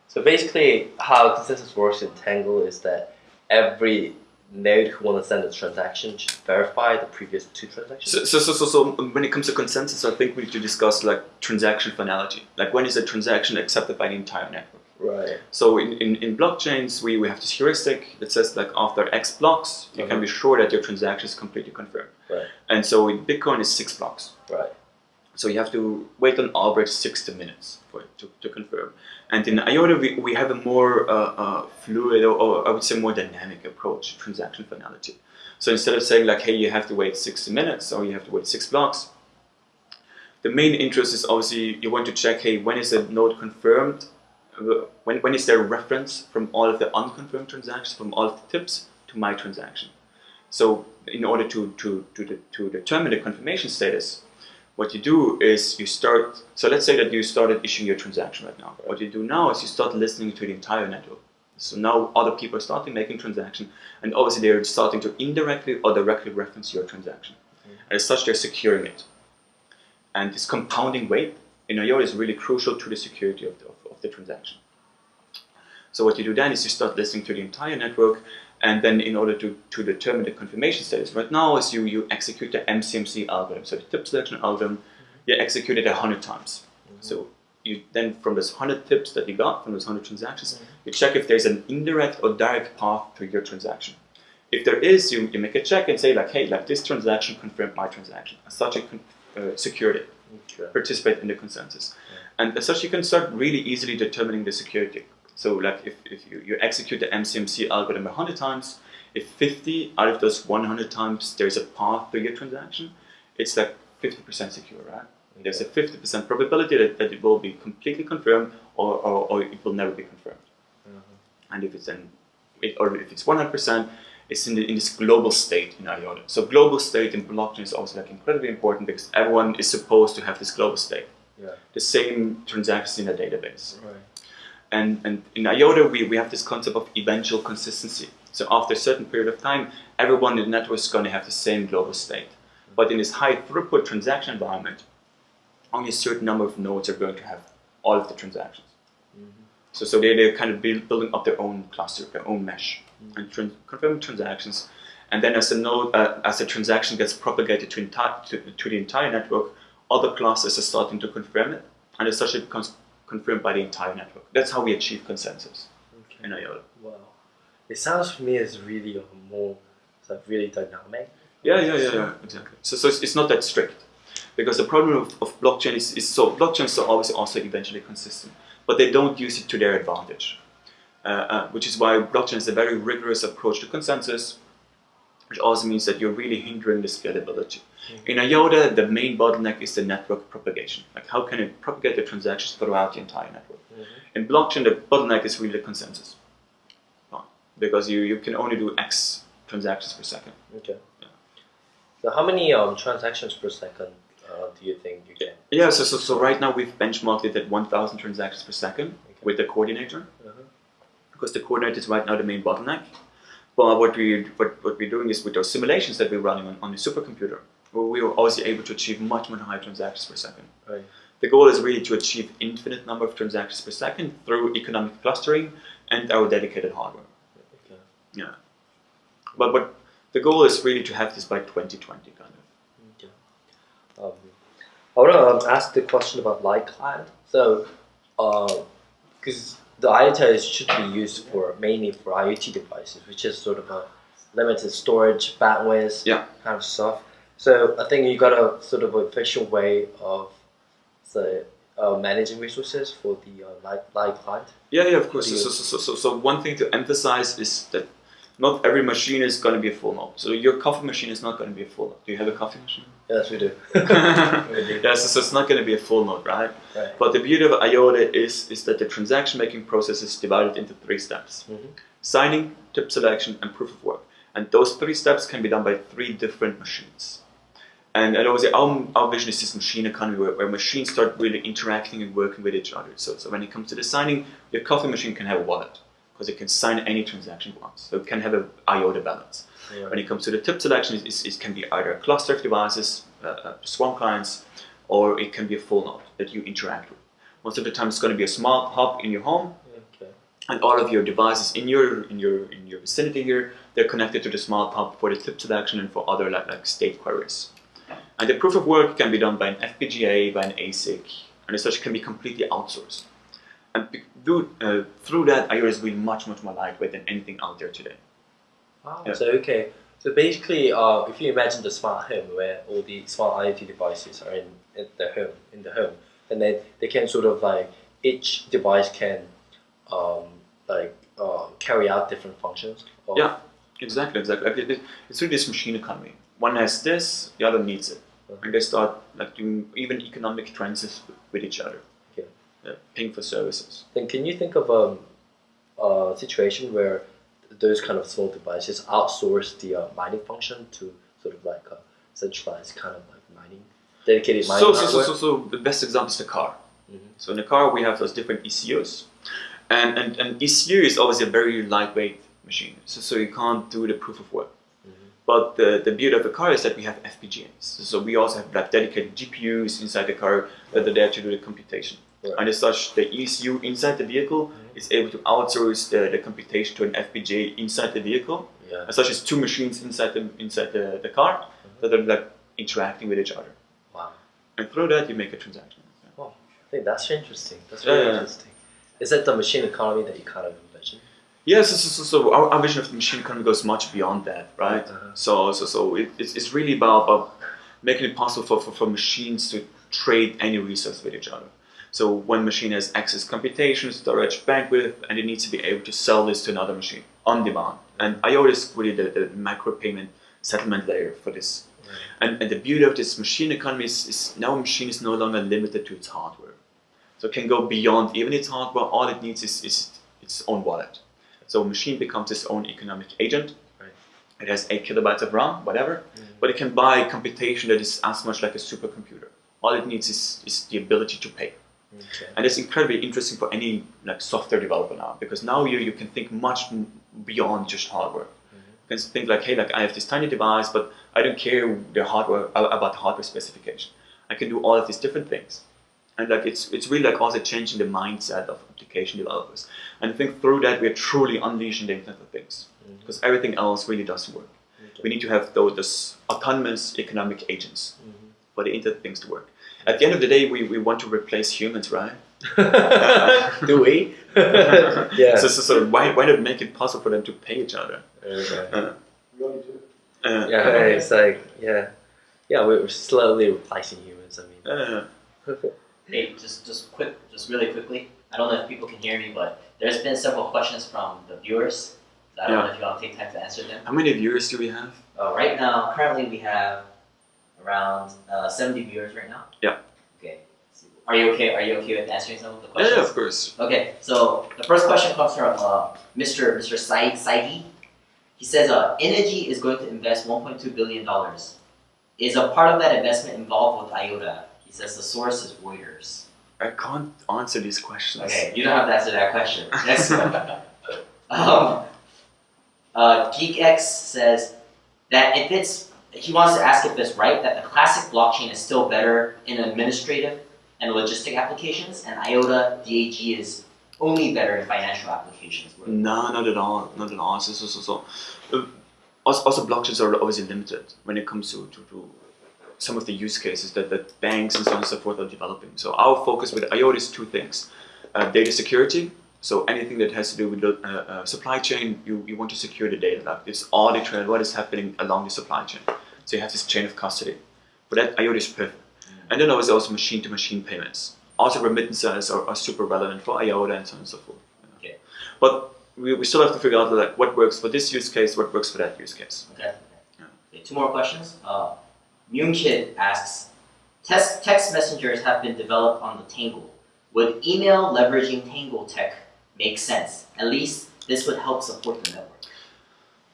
so basically, how consensus works in Tangle is that every node who wants to send a transaction should verify the previous two transactions. So, so, so, so, so when it comes to consensus, I think we need to discuss like transaction finality. Like when is a transaction accepted by the entire network? right. So in, in, in blockchains, we, we have this heuristic that says like after X blocks, you can uh-huh. be sure that your transaction is completely confirmed. Right. And so in Bitcoin, it's six blocks. Right. So you have to wait on average 60 minutes for it to, to confirm. And in IOTA, we, we have a more uh, uh, fluid or, or I would say more dynamic approach to transaction finality. So instead of saying like, hey, you have to wait 60 minutes or you have to wait six blocks, the main interest is obviously you want to check, hey, when is a node confirmed? Uh, When, when is there a reference from all of the unconfirmed transactions, from all of the tips to my transaction? So in order to, to, to, de- to determine the confirmation status, what you do is you start, so let's say that you started issuing your transaction right now. What you do now is you start listening to the entire network. So now other people are starting making transaction, and obviously they're starting to indirectly or directly reference your transaction. And as such, they're securing it. And this compounding weight in IOTA is really crucial to the security of the, of, of the transaction. So what you do then is you start listening to the entire network, and then in order to, to determine the confirmation status, right now is you, you execute the MCMC algorithm, so the tip selection algorithm, you execute it 100 times. So you then from those 100 tips that you got from those 100 transactions, you check if there's an indirect or direct path to your transaction. If there is, you, you make a check and say like, hey, like this transaction confirmed my transaction. As such, it con- uh, secured it, Okay. participate in the consensus. And as such, you can start really easily determining the security. So like if, if you, you execute the MCMC algorithm 100 times, if 50 out of those 100 times there's a path to your transaction, it's like 50% secure, right? There's a 50% probability that, that it will be completely confirmed or, or, or it will never be confirmed. Mm-hmm. And if it's an, it, or if it's 100%, it's in, the, in this global state in IOTA. So global state in blockchain is also like incredibly important because everyone is supposed to have this global state. Yeah. The same transactions in a database. Right. And, and in IOTA, we, we have this concept of eventual consistency. So after a certain period of time, everyone in the network is going to have the same global state. But in this high throughput transaction environment, only a certain number of nodes are going to have all of the transactions. So, so they, they're kind of build, building up their own cluster, their own mesh, and tran- confirming transactions. And then as a node, uh, as a transaction gets propagated to, to, to the entire network, other clusters are starting to confirm it, and as such it becomes confirmed by the entire network. That's how we achieve consensus Okay. in IOTA. Wow. It sounds to me as really a more like really dynamic. Yeah, yeah, yeah, yeah, exactly. So, so it's, it's not that strict. Because the problem of, of blockchain is, is so blockchains are obviously also eventually consistent, but they don't use it to their advantage. Uh, uh, which is why blockchain is a very rigorous approach to consensus, which also means that you're really hindering the scalability. In IOTA, the main bottleneck is the network propagation. Like how can it propagate the transactions throughout the entire network? In blockchain, the bottleneck is really the consensus. Because you, you can only do X transactions per second. Okay. Yeah. So how many um, transactions per second uh, do you think you get? Yeah, so, so, so right now we've benchmarked it at 1,000 transactions per second Okay. with the coordinator, Uh-huh. because the coordinator is right now the main bottleneck. But what, we, what, what we're doing is with those simulations that we're running on, on the supercomputer, we were obviously able to achieve much, much higher transactions per second. Right. The goal is really to achieve infinite number of transactions per second through economic clustering and our dedicated hardware. Okay. Yeah. But, but the goal is really to have this by 2020, kind of. Okay. Um, I want to um, ask the question about light client. So, because the IoT should be used for mainly for IoT devices, which is sort of a limited storage, bandwidth, Yeah. kind of stuff. So I think you got a sort of efficient way of the uh, managing resources for the uh, light, light client. Yeah, yeah, of course. So, so, so, so, so one thing to emphasize is that not every machine is going to be a full node. So your coffee machine is not going to be a full node. Do you have a coffee machine? Yes, we do. yeah, so, so it's not going to be a full node, right? Right. But the beauty of IOTA is, is that the transaction making process is divided into three steps. Mhm. Signing, tip selection, and proof of work. And those three steps can be done by three different machines. And, and obviously our, our vision is this machine economy where, where machines start really interacting and working with each other. So, so when it comes to the signing, your coffee machine can have a wallet because it can sign any transaction it wants. So it can have a IOTA balance. Yeah. When it comes to the tip selection, it, it, it can be either a cluster of devices, uh, uh, Swarm clients, or it can be a full node that you interact with. Most of the time, it's going to be a smart hub in your home, Okay. and all of your devices in your in your in your vicinity here, they're connected to the smart hub for the tip selection and for other like, like state queries. And the proof of work can be done by an FPGA, by an ASIC, and as such can be completely outsourced. And do, uh, through that, IOTA is really much, much more lightweight than anything out there today. Wow. Yeah. So okay. So basically, uh, if you imagine the smart home where all the smart IoT devices are in, in the home, in the home, and then they can sort of like each device can um, like uh, carry out different functions. Of, Yeah. Exactly, exactly. Like, it- it- It's really this machine economy. One has this, the other needs it. And they start like doing even economic transits with, each other. Okay. Yeah, paying for services. Then can you think of um, a situation where those kind of small devices outsource the uh, mining function to sort of like a centralized kind of like mining, dedicated mining So, so, so, so, so the best example is the car. Mhm. So in the car we have those different ECUs, And, and, and ECU is always a very lightweight machine, so, so you can't do the proof of work. But the, the beauty of the car is that we have FPGAs. So we also have like dedicated GPUs inside the car that are there to do the computation. Right. And as such, the ECU inside the vehicle mm-hmm. is able to outsource the, the computation to an FPGA inside the vehicle. Yeah. As such, it's two machines inside the inside the, the car mm-hmm. that are like interacting with each other. Wow. And through that, you make a transaction. Yeah. I think that's interesting. That's very Yeah. interesting. Is that the machine economy that you kind of Yes, so, so, so our, our vision of the machine economy goes much beyond that, right? Uh-huh. So, so, so it, it's, it's really about, about making it possible for, for, for machines to trade any resource with each other. So one machine has access computation, storage, bandwidth, and it needs to be able to sell this to another machine on demand. And IOTA is really the, the micro payment settlement layer for this. And, and the beauty of this machine economy is, is now a machine is no longer limited to its hardware. So it can go beyond even its hardware. All it needs is, is its own wallet. So a machine becomes its own economic agent. Right. It has eight kilobytes of RAM, whatever, mm. but it can buy computation that is as much like a supercomputer. All it needs is, is the ability to pay. Okay. And it's incredibly interesting for any like software developer now because now you, you can think much beyond just hardware. Mm-hmm. You can think like, hey, like I have this tiny device, but I don't care the hardware about the hardware specification. I can do all of these different things, and like it's it's really like also changing the mindset of application developers. And I think through that we are truly unleashing the Internet of Things Mhm. because everything else really doesn't work. We need to have those, those autonomous economic agents Mhm. for the Internet of Things to work. At the end of the day, we, we want to replace humans, right? Do we? yeah. So, so, so why, why not make it possible for them to pay each other? Okay. Uh, Really too. uh, Yeah, it's like yeah, yeah. We're slowly replacing humans. I mean, uh, Hey, just just quick, just really quickly. I don't know if people can hear me, but there's been several questions from the viewers. I don't know if you want to take time to answer them. how many viewers do we have? Uh, right now, currently we have around uh, 70 viewers right now. Yeah. Okay. Are you okay? Are you okay with answering some of the questions? yeah, of course. Okay, so the first question comes from uh, Mr. Mr. Said Saidi. He says, uh, Innogy is going to invest 1.2 billion dollars. Is a part of that investment involved with IOTA? He says the source is Reuters. I can't answer these questions. Okay, you don't have to answer that question. Next one. um, uh, GeekX says that if it's, he wants to ask if it's right that the classic blockchain is still better in administrative and logistic applications, and IOTA DAG is only better in financial applications. No, not at all. Not at all. So, so, so, so. Uh, also, also, blockchains are obviously limited when it comes to, to, to some of the use cases that, that banks and so on and so forth are developing. So our focus with IOTA is two things. Uh, data security, so anything that has to do with the uh, uh, supply chain, you, you want to secure the data. Like it's audit trail, what is happening along the supply chain. So you have this chain of custody. For that, IOTA is perfect. And then there's also machine-to-machine payments. Also remittances are, are super relevant for IOTA and so on and so forth. Okay. But we, we still have to figure out like what works for this use case, what works for that use case. Okay. Yeah. okay. Two more questions. Uh, Kid asks, text, text messengers have been developed on the Tangle. Would email leveraging Tangle tech make sense? At least this would help support the network.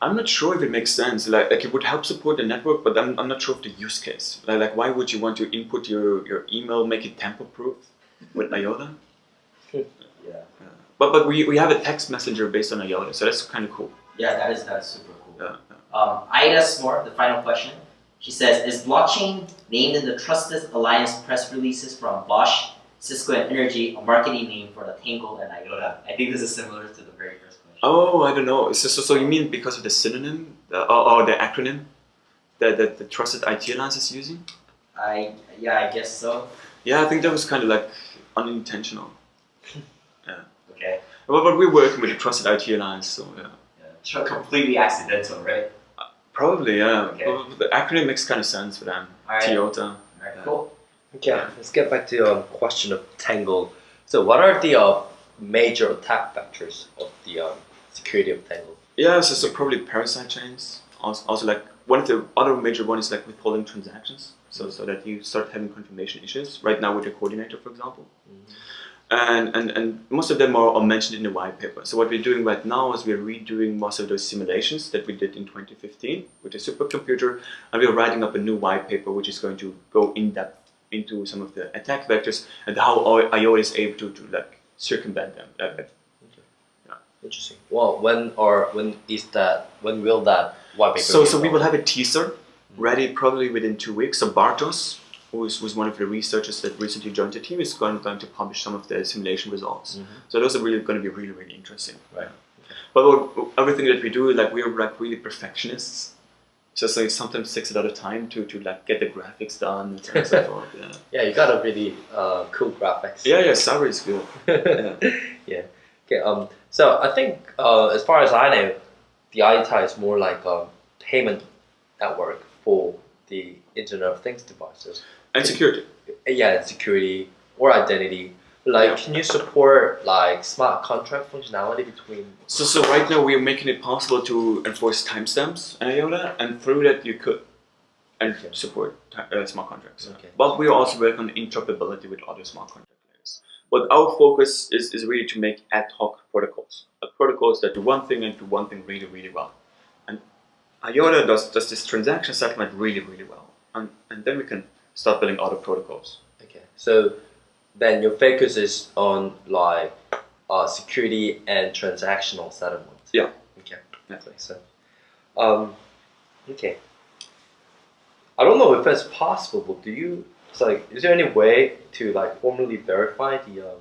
I'm not sure if it makes sense. Like, like it would help support the network, but I'm, I'm not sure of the use case. Like, like why would you want to input your, your email, make it tamper proof with IOTA? Yeah. But but we, we have a text messenger based on IOTA, so that's kind of cool. Yeah, that is that is super cool. Yeah, yeah. Um, Ida Smore, the final question. She says, is blockchain named in the Trusted Alliance press releases from Bosch, Cisco, and Innogy a marketing name for the Tangle and IOTA? I think this is similar to the very first question. Oh, I don't know. So, so, so you mean because of the synonym the, or, or the acronym that, that the Trusted IoT Alliance is using? I yeah, I guess so. Yeah, I think that was kind of like unintentional. yeah. Okay. But, but we're working with the Trusted IoT Alliance, so yeah. Yeah. Completely accidental, right? Probably, yeah. Okay. But, but the acronym makes kind of sense for them. All right. Toyota. Alright, cool. Okay, let's get back to the um, question of Tangle. So, what are the uh, major attack vectors of the um, security of Tangle? Yeah, so, so probably parasite chains. Also, also, like one of the other major one is like withholding transactions. So, so that you start having confirmation issues. Right now with your coordinator, for example. And, and, and most of them are, are mentioned in the white paper. So what we're doing right now is we're redoing most of those simulations that we did in 2015 with the supercomputer, and we're writing up a new white paper which is going to go in depth into some of the attack vectors and how IOTA is able to, to like circumvent them. Uh, Interesting. Well, when or when is that? When will that white paper? So, so we will have a teaser ready probably within two weeks. So Bartosz, who is, was one of the researchers that recently joined the team, is going, going to publish some of the simulation results. Mhm. So those are really going to be really, really interesting. Right. But what, everything that we do, like we're like really perfectionists. So, so it sometimes takes a lot of time to, to like get the graphics done and so on and so forth. Yeah. Yeah, you got a really uh, cool graphics. yeah, yeah, Sabre is good. yeah. Okay. Um. So I think, uh, as far as I know, the IETI is more like a payment network for the Internet of Things devices. And security. Yeah, and security or identity. Like, Yeah. can you support like smart contract functionality between? So, so right now we are making it possible to enforce timestamps in IOTA, and through that you could and Okay. support uh, smart contracts. Okay. But we are also working on interoperability with other smart contract layers. But our focus is, is really to make ad hoc protocols, uh, protocols that do one thing and do one thing really, really well. And IOTA does, does this transaction settlement really, really well. And, and then we can start building other protocols. Okay. So then your focus is on like uh, security and transactional settlement. Yeah. Okay. Yeah. That makes sense. Um, okay. I don't know if that's possible, but do you? It's like, is there any way to like formally verify the um,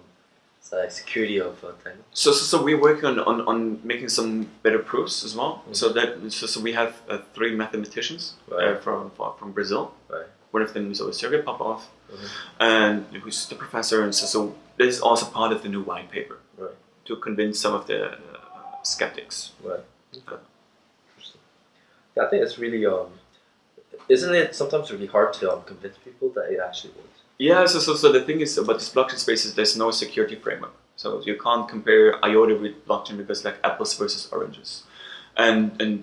like security of uh? So, so, so we're working on, on, on making some better proofs as well. So that so, so we have uh, three mathematicians uh, from from Brazil. Right. One of them is also Sergei Popov, Mhm. and who's the professor. And so, so this is also part of the new white paper Right. to convince some of the uh, skeptics. Right. Okay. Interesting. Yeah, I think it's really um, isn't it sometimes really hard to um, convince people that it actually works? Yeah. So, so, so the thing is about this blockchain space is there's no security framework. So you can't compare IOTA with blockchain because like apples versus oranges, and and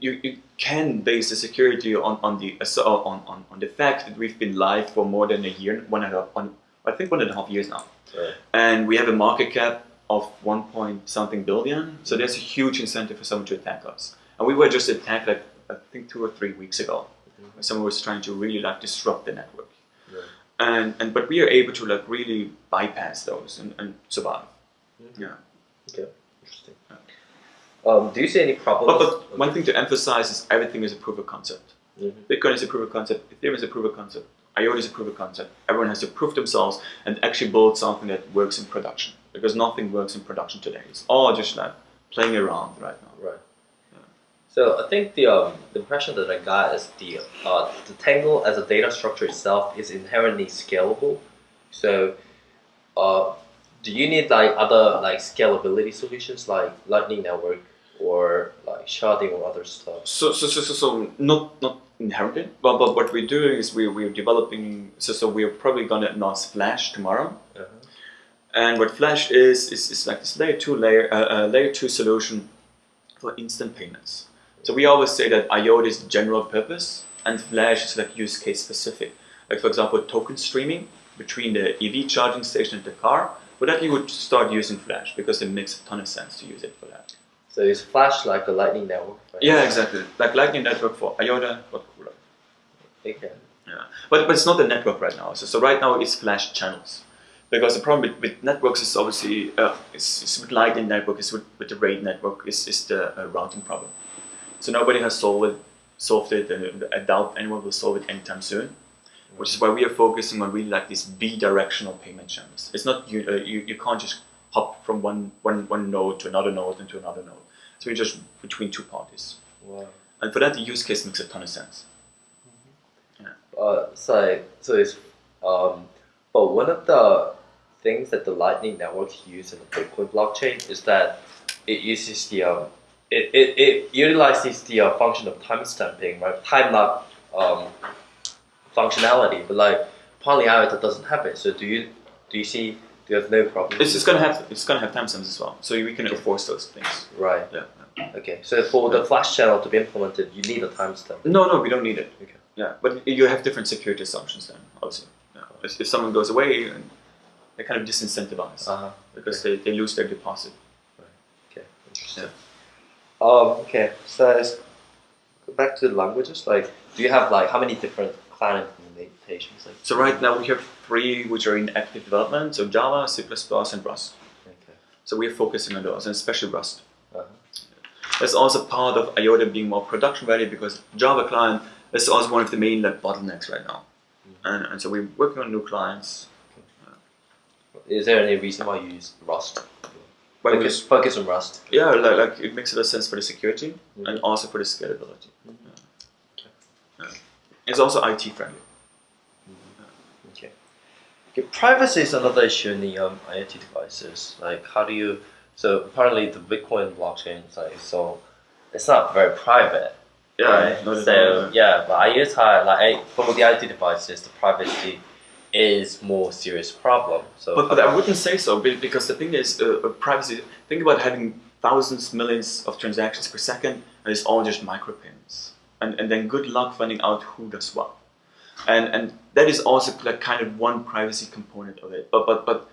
you, you can base the security on on the uh, on, on, on the fact that we've been live for more than a year, one and a half, one, I think one and a half years now, Right. and we have a market cap of one point something billion. So there's a huge incentive for someone to attack us, and we were just attacked like I think two or three weeks ago. Mhm. Someone was trying to really like disrupt the network, Right. and and but we are able to like really bypass those and, and survive. Yeah. Okay. Interesting. Um, do you see any But, problems? but one thing to emphasize is everything is a proof of concept. Mhm. Bitcoin is a proof of concept, Ethereum is a proof of concept, IOTA is a proof of concept. Everyone has to prove themselves and actually build something that works in production. Because nothing works in production today. It's all just like playing around right now. Right. So I think the um, the impression that I got is the uh, the Tangle as a data structure itself is inherently scalable. So, uh, do you need like other like scalability solutions like Lightning Network or like sharding or other stuff? So, so, so, so, so not not inherently, but, but what we're doing is we, we're developing, so, so we're probably going to announce Flash tomorrow. Uh-huh. And what Flash is, is, is like this layer two layer, uh, uh, layer two solution for instant payments. So we always say that IOTA is general purpose and Flash is like use case specific. Like for example, token streaming between the EV charging station and the car. For that you would start using Flash because it makes a ton of sense to use it for that. So is Flash like a Lightning Network? Right? Yeah, exactly. Like Lightning Network for IOTA, but cooler. Okay. Yeah, but, but it's not a network right now. So, so right now it's flash channels. Because the problem with, with networks is obviously, uh, is, is with Lightning Network, is with, with the Raiden network, is, is the uh, routing problem. So nobody has solved it, solved it and I doubt anyone will solve it anytime soon. Which is why we are focusing on really like these bi-directional payment channels. It's not, you, uh, you, you can't just hop from one, one, one node to another node and to another node. So you're just between two parties. Wow. And for that, the use case makes a ton of sense. Uh, so so it's um, but one of the things that the Lightning Network use in the Bitcoin blockchain is that it uses the um, it, it, it utilizes the uh, function of timestamping, right? Time lock um, functionality, but like Poly IOTA doesn't have it. So do you do you see have no problem? It's, it's gonna have it's gonna have timestamps as well, so we can enforce those things. right. Yeah. Okay. So for the Flash channel to be implemented, you need a timestamp. No, no, we don't need it. Okay. Yeah, but you have different security assumptions then, obviously. Yeah. If, if someone goes away, they kind of disincentivize Uh huh. because they, they lose their deposit. Right. Okay, interesting. Um, okay, so back to the languages. Like, do you have like how many different client implementations? Like, So right now we have three which are in active development. So Java, C++, and Rust. okay. So we're focusing on those, and especially Rust. Uh-huh. That's also part of IOTA being more production ready because Java client is also one of the main like bottlenecks right now. And, and so we're working on new clients. Okay. Is there any reason why you use Rust? Focus, focus on Rust. yeah, like, like it makes a lot of sense for the security and also for the scalability. Mhm. Yeah. Yeah. It's also IoT friendly. Okay. Okay. Privacy is another issue in the um, IoT devices. Like, how do you? So apparently, the Bitcoin blockchain is like so. It's not very private. right? not at so all. yeah, but IoT like I- for the IoT devices, the privacy is more serious problem. So But, but I wouldn't say so because the thing is, uh, uh, privacy. Think about having thousands, millions of transactions per second, and it's all just micropayments. And and then good luck finding out who does what. And and that is also like kind of one privacy component of it. But but but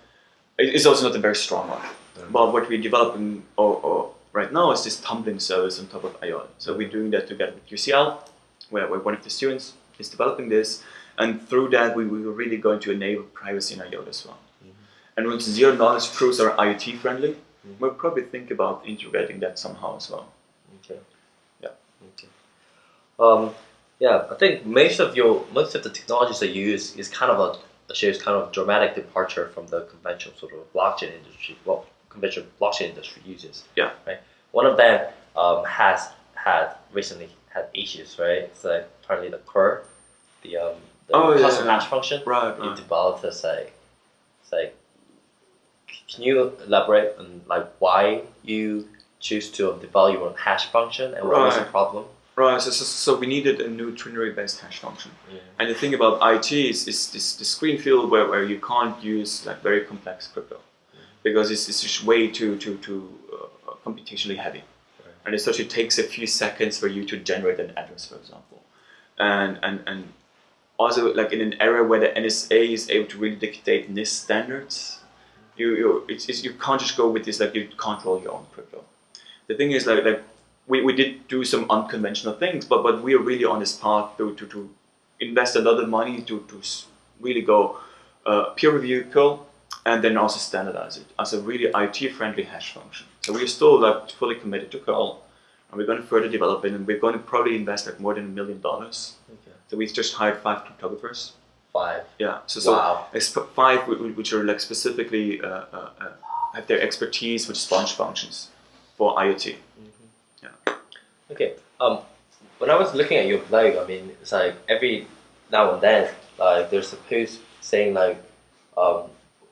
it's also not a very strong one. But what we're developing or, or right now is this tumbling service on top of IOTA. So we're doing that together with UCL, where, where one of the students is developing this. And through that, we, we were really going to enable privacy in IOTA as well. And once zero knowledge proofs are IoT friendly, Mhm. we'll probably think about integrating that somehow as well. Um, yeah, I think most of your most of the technologies that you use is kind of a shows kind of dramatic departure from the conventional sort of blockchain industry. Well, conventional blockchain industry uses. Yeah. Right. One of them um, has had recently had issues. Right. So apparently the core, the um, the Oh, custom yeah. hash function. Right, You right. developed as like, it's like. Can you elaborate on like why you choose to develop your own hash function and what was the problem? Right, so, so, so we needed a new ternary based hash function. Yeah. And the thing about IT is, is this the screen field where, where you can't use like very complex crypto because it's, it's just way too too too uh, computationally heavy, Right. and it actually takes a few seconds for you to generate an address, for example, and and and also like in an era where the NSA is able to really dictate NIST standards, you you it's, it's, you can't just go with this like you control your own crypto. The thing is like like we, we did do some unconventional things, but but we are really on this path to to, to invest a lot of money to to really go uh, peer review curl and then also standardize it as a really IoT friendly hash function. So we're still like fully committed to curl, and we're going to further develop it, and we're going to probably invest like more than a million dollars. Okay. So we've just hired five cryptographers. Five. Yeah. So so wow. it's five wh- wh- which are like specifically uh, uh, uh, have their expertise with sponge functions for IoT. Okay. Okay um, when I was looking at your blog, I mean, it's like every now and then, like there's a post saying like, um,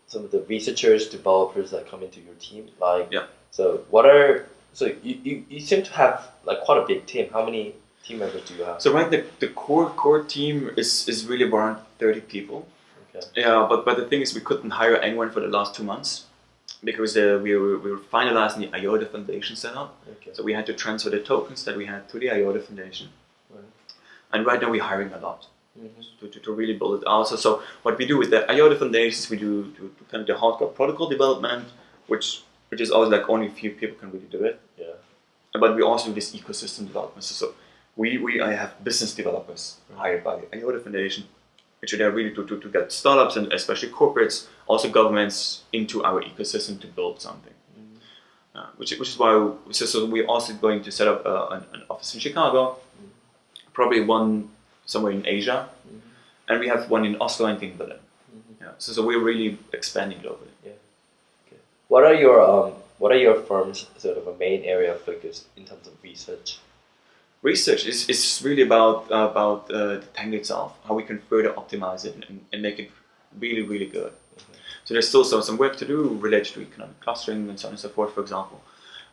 some of the researchers, developers that come into your team, like, Yeah. So what are so you, you, you seem to have like quite a big team. How many team members do you have? So right, the, the core core team is, is really around thirty people. Okay. Yeah, but but the thing is, we couldn't hire anyone for the last two months because uh, we were we were finalizing the IOTA Foundation setup. Okay. So we had to transfer the tokens that we had to the IOTA Foundation. Right. And right now we're hiring a lot Mhm. to, to, to really build it out. So, so what we do with the IOTA Foundations, we do to, to kind of the hardcore protocol development, which which is always like only a few people can really do it. Yeah. But we also do this ecosystem development. So, so we, we I have business developers hired by the IOTA Foundation, which are there really to, to, to get startups and especially corporates, also governments into our ecosystem to build something. Uh, which, which is why so, so we're also going to set up uh, an, an office in Chicago, probably one somewhere in Asia, and we have one in Oslo and in Berlin. Yeah, so, so we're really expanding globally. Yeah. Okay. What are your um what are your firm's sort of a main area of focus in terms of research? Research is, is really about uh, about uh, the Tangle itself, how we can further optimize it and, and make it really really good. So there's still some, some work to do related to economic clustering and so on and so forth, for example.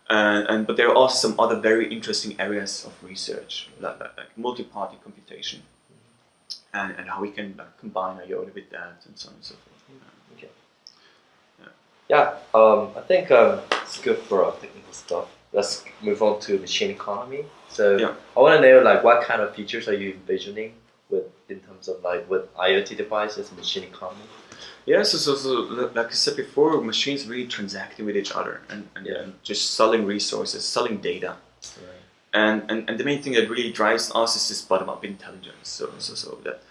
And, and but there are also some other very interesting areas of research, like, like, like multi-party computation, and, and how we can like, combine IOTA with that and so on and so forth. Yeah, um, I think um, it's good for our technical stuff. Let's move on to machine economy. So Yeah. I want to know like what kind of features are you envisioning with in terms of like with IoT devices and machine economy? Yeah, so, so, so like I said before, machines really transacting with each other and, and, Yeah. and just selling resources, selling data. Right. And, and, and the main thing that really drives us is this bottom-up intelligence. So, so, so that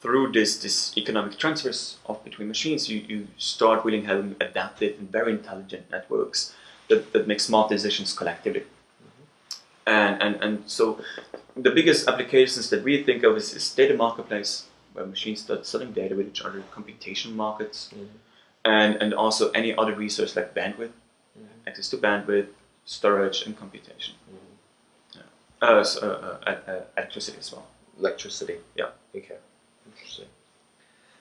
through this this economic transfers of between machines, you, you start really having adaptive and very intelligent networks that, that make smart decisions collectively. And, and and so the biggest applications that we think of is, is data marketplace, where machines start selling data with each other, computation markets, and, and also any other resource like bandwidth, access to bandwidth, storage, and computation. Yeah. Uh, so, uh, uh, uh, electricity as well. Electricity. Yeah. Okay. Interesting.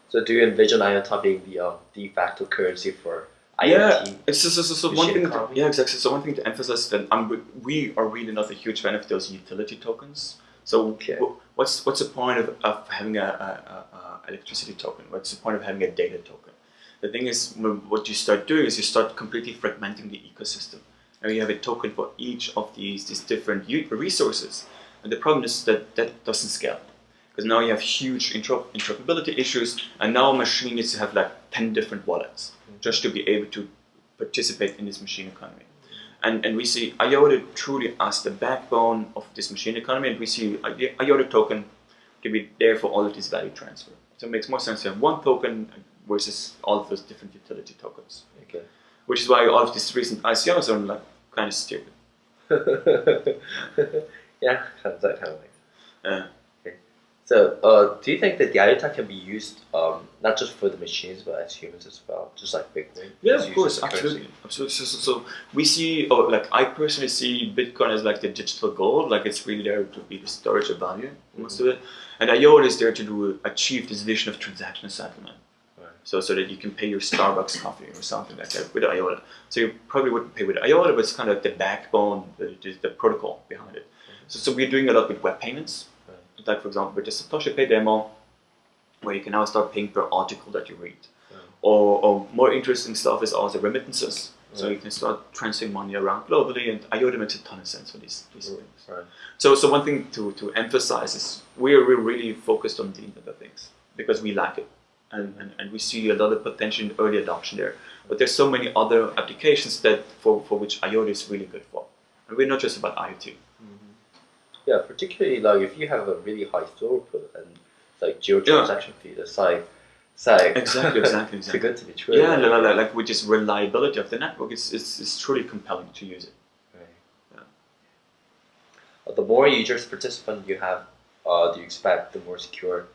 So do you envision IOTA being the um, de facto currency for? Yeah, it's so, so, so, one thing. To, yeah, exactly. So one thing to emphasize that I'm, we are really not a huge fan of those utility tokens. So Okay. wh- what's what's the point of, of having a, a, a, electricity token? What's the point of having a data token? The thing is, what you start doing is you start completely fragmenting the ecosystem. And you have a token for each of these these different u- resources. And the problem is that that doesn't scale. Because now you have huge intro- interoperability issues, and now a machine needs to have like 10 different wallets just to be able to participate in this machine economy. And, and we see IOTA truly as the backbone of this machine economy, and we see I- IOTA token to be there for all of this value transfer. So it makes more sense to have one token versus all of those different utility tokens. Okay. Which is why all of these recent ICOs are like kind of stupid. yeah, that kind of makes Uh, So, uh, do you think that the IOTA can be used um, not just for the machines but as humans as well, just like Bitcoin? Yeah, of course, currency? absolutely, absolutely. So, so, so we see, oh, like I personally see Bitcoin as like the digital gold, like it's really there to be the storage of value, most of it, and IOTA is there to do achieve this vision of transaction settlement. Right. So, so that you can pay your Starbucks coffee or something like that with IOTA. So you probably wouldn't pay with IOTA, but it's kind of like the backbone, the, the, protocol behind it. So, so we're doing a lot with web payments. Like for example with the Satoshi Pay demo, where you can now start paying per article that you read. Or, or more interesting stuff is also remittances. So you can start transferring money around globally, and IOTA makes a ton of sense for these, these things. Right. So, so one thing to, to emphasize is we're, we're really focused on the Internet of Things because we like it. And, and, and we see a lot of potential in early adoption there. But there's so many other applications that for, for which IOTA is really good for. And we're not just about IoT. Yeah, particularly like if you have a really high throughput and like Yeah. transaction fee, that's like, it's like Exactly, exactly, too good to be true. Yeah, like, like, like with this reliability of the network, it's, it's, it's truly compelling to use it. Right. Yeah. Uh, the more users participant you have, uh, do you expect the more secure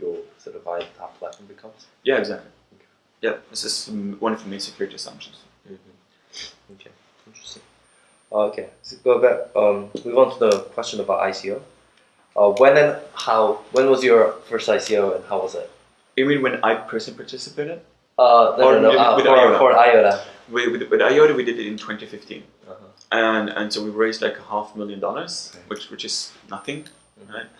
your sort of IOTA platform becomes? Yeah, exactly. Yeah, this is one of the main security assumptions. Mm-hmm. Okay, interesting. Uh, okay, so go back. Um, move on to the question about ICO. Uh, when and how? When was your first ICO and how was it? You mean when I personally participated? Uh, no, Or no, no. with- Uh, with for, IOTA. for IOTA. With, with, with IOTA, we did it in 2015. Uh-huh. and and so we raised like a half million dollars, Okay. which which is nothing, Mhm. right?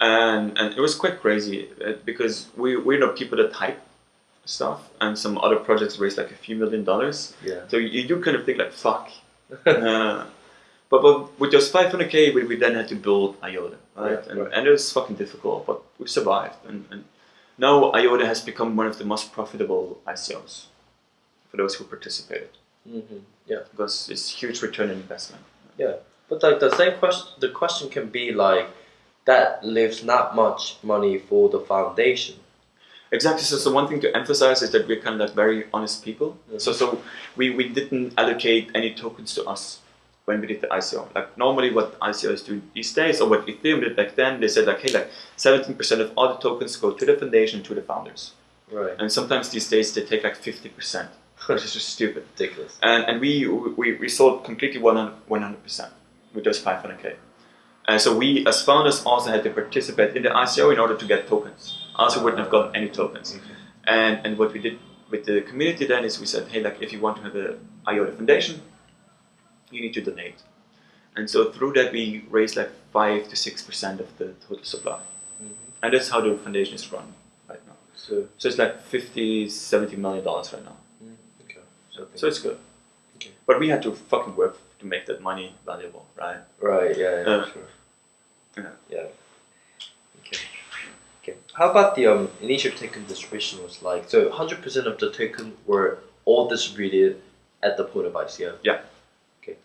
And and it was quite crazy uh, because we we're not people that hype stuff, and some other projects raised like a few million dollars. Yeah. So you, you kind of think like fuck. uh, but but with those 500k, we, we then had to build IOTA, right? Right, and, right. and it was fucking difficult, but we survived. And, and now IOTA has become one of the most profitable ICOs for those who participated hmm Yeah. because it's huge return on investment. Yeah, But like the same question, the question can be like, that leaves not much money for the foundation. Exactly. So, so one thing to emphasize is that we're kind of like very honest people. Mhm. So, so we, we didn't allocate any tokens to us when we did the ICO. Like normally, what ICOs do these days, or what Ethereum did back then, they said like, hey, like 17% of all the tokens go to the foundation, to the founders. Right. And sometimes these days they take like 50%, which is just stupid. Ridiculous. And, and we, we, we sold completely 100, 100% with those 500k. And so we, as founders, also had to participate in the ICO in order to get tokens. Also wouldn't have gotten any tokens. And, and what we did with the community then is we said, hey, like if you want to have a IOTA foundation, you need to donate. And so through that we raised like five to six percent of the total supply. Mhm. And that's how the foundation is run right now. So, So it's like 50, 70 million dollars right now. okay. So, So it's good. Okay. But we had to fucking work to make that money valuable, right? Right, yeah, yeah, Uh, sure. Yeah. Yeah. Okay. Okay. How about the um, initial token distribution was like? So 100% of the token were all distributed at the point of ICO? Yeah. Okay.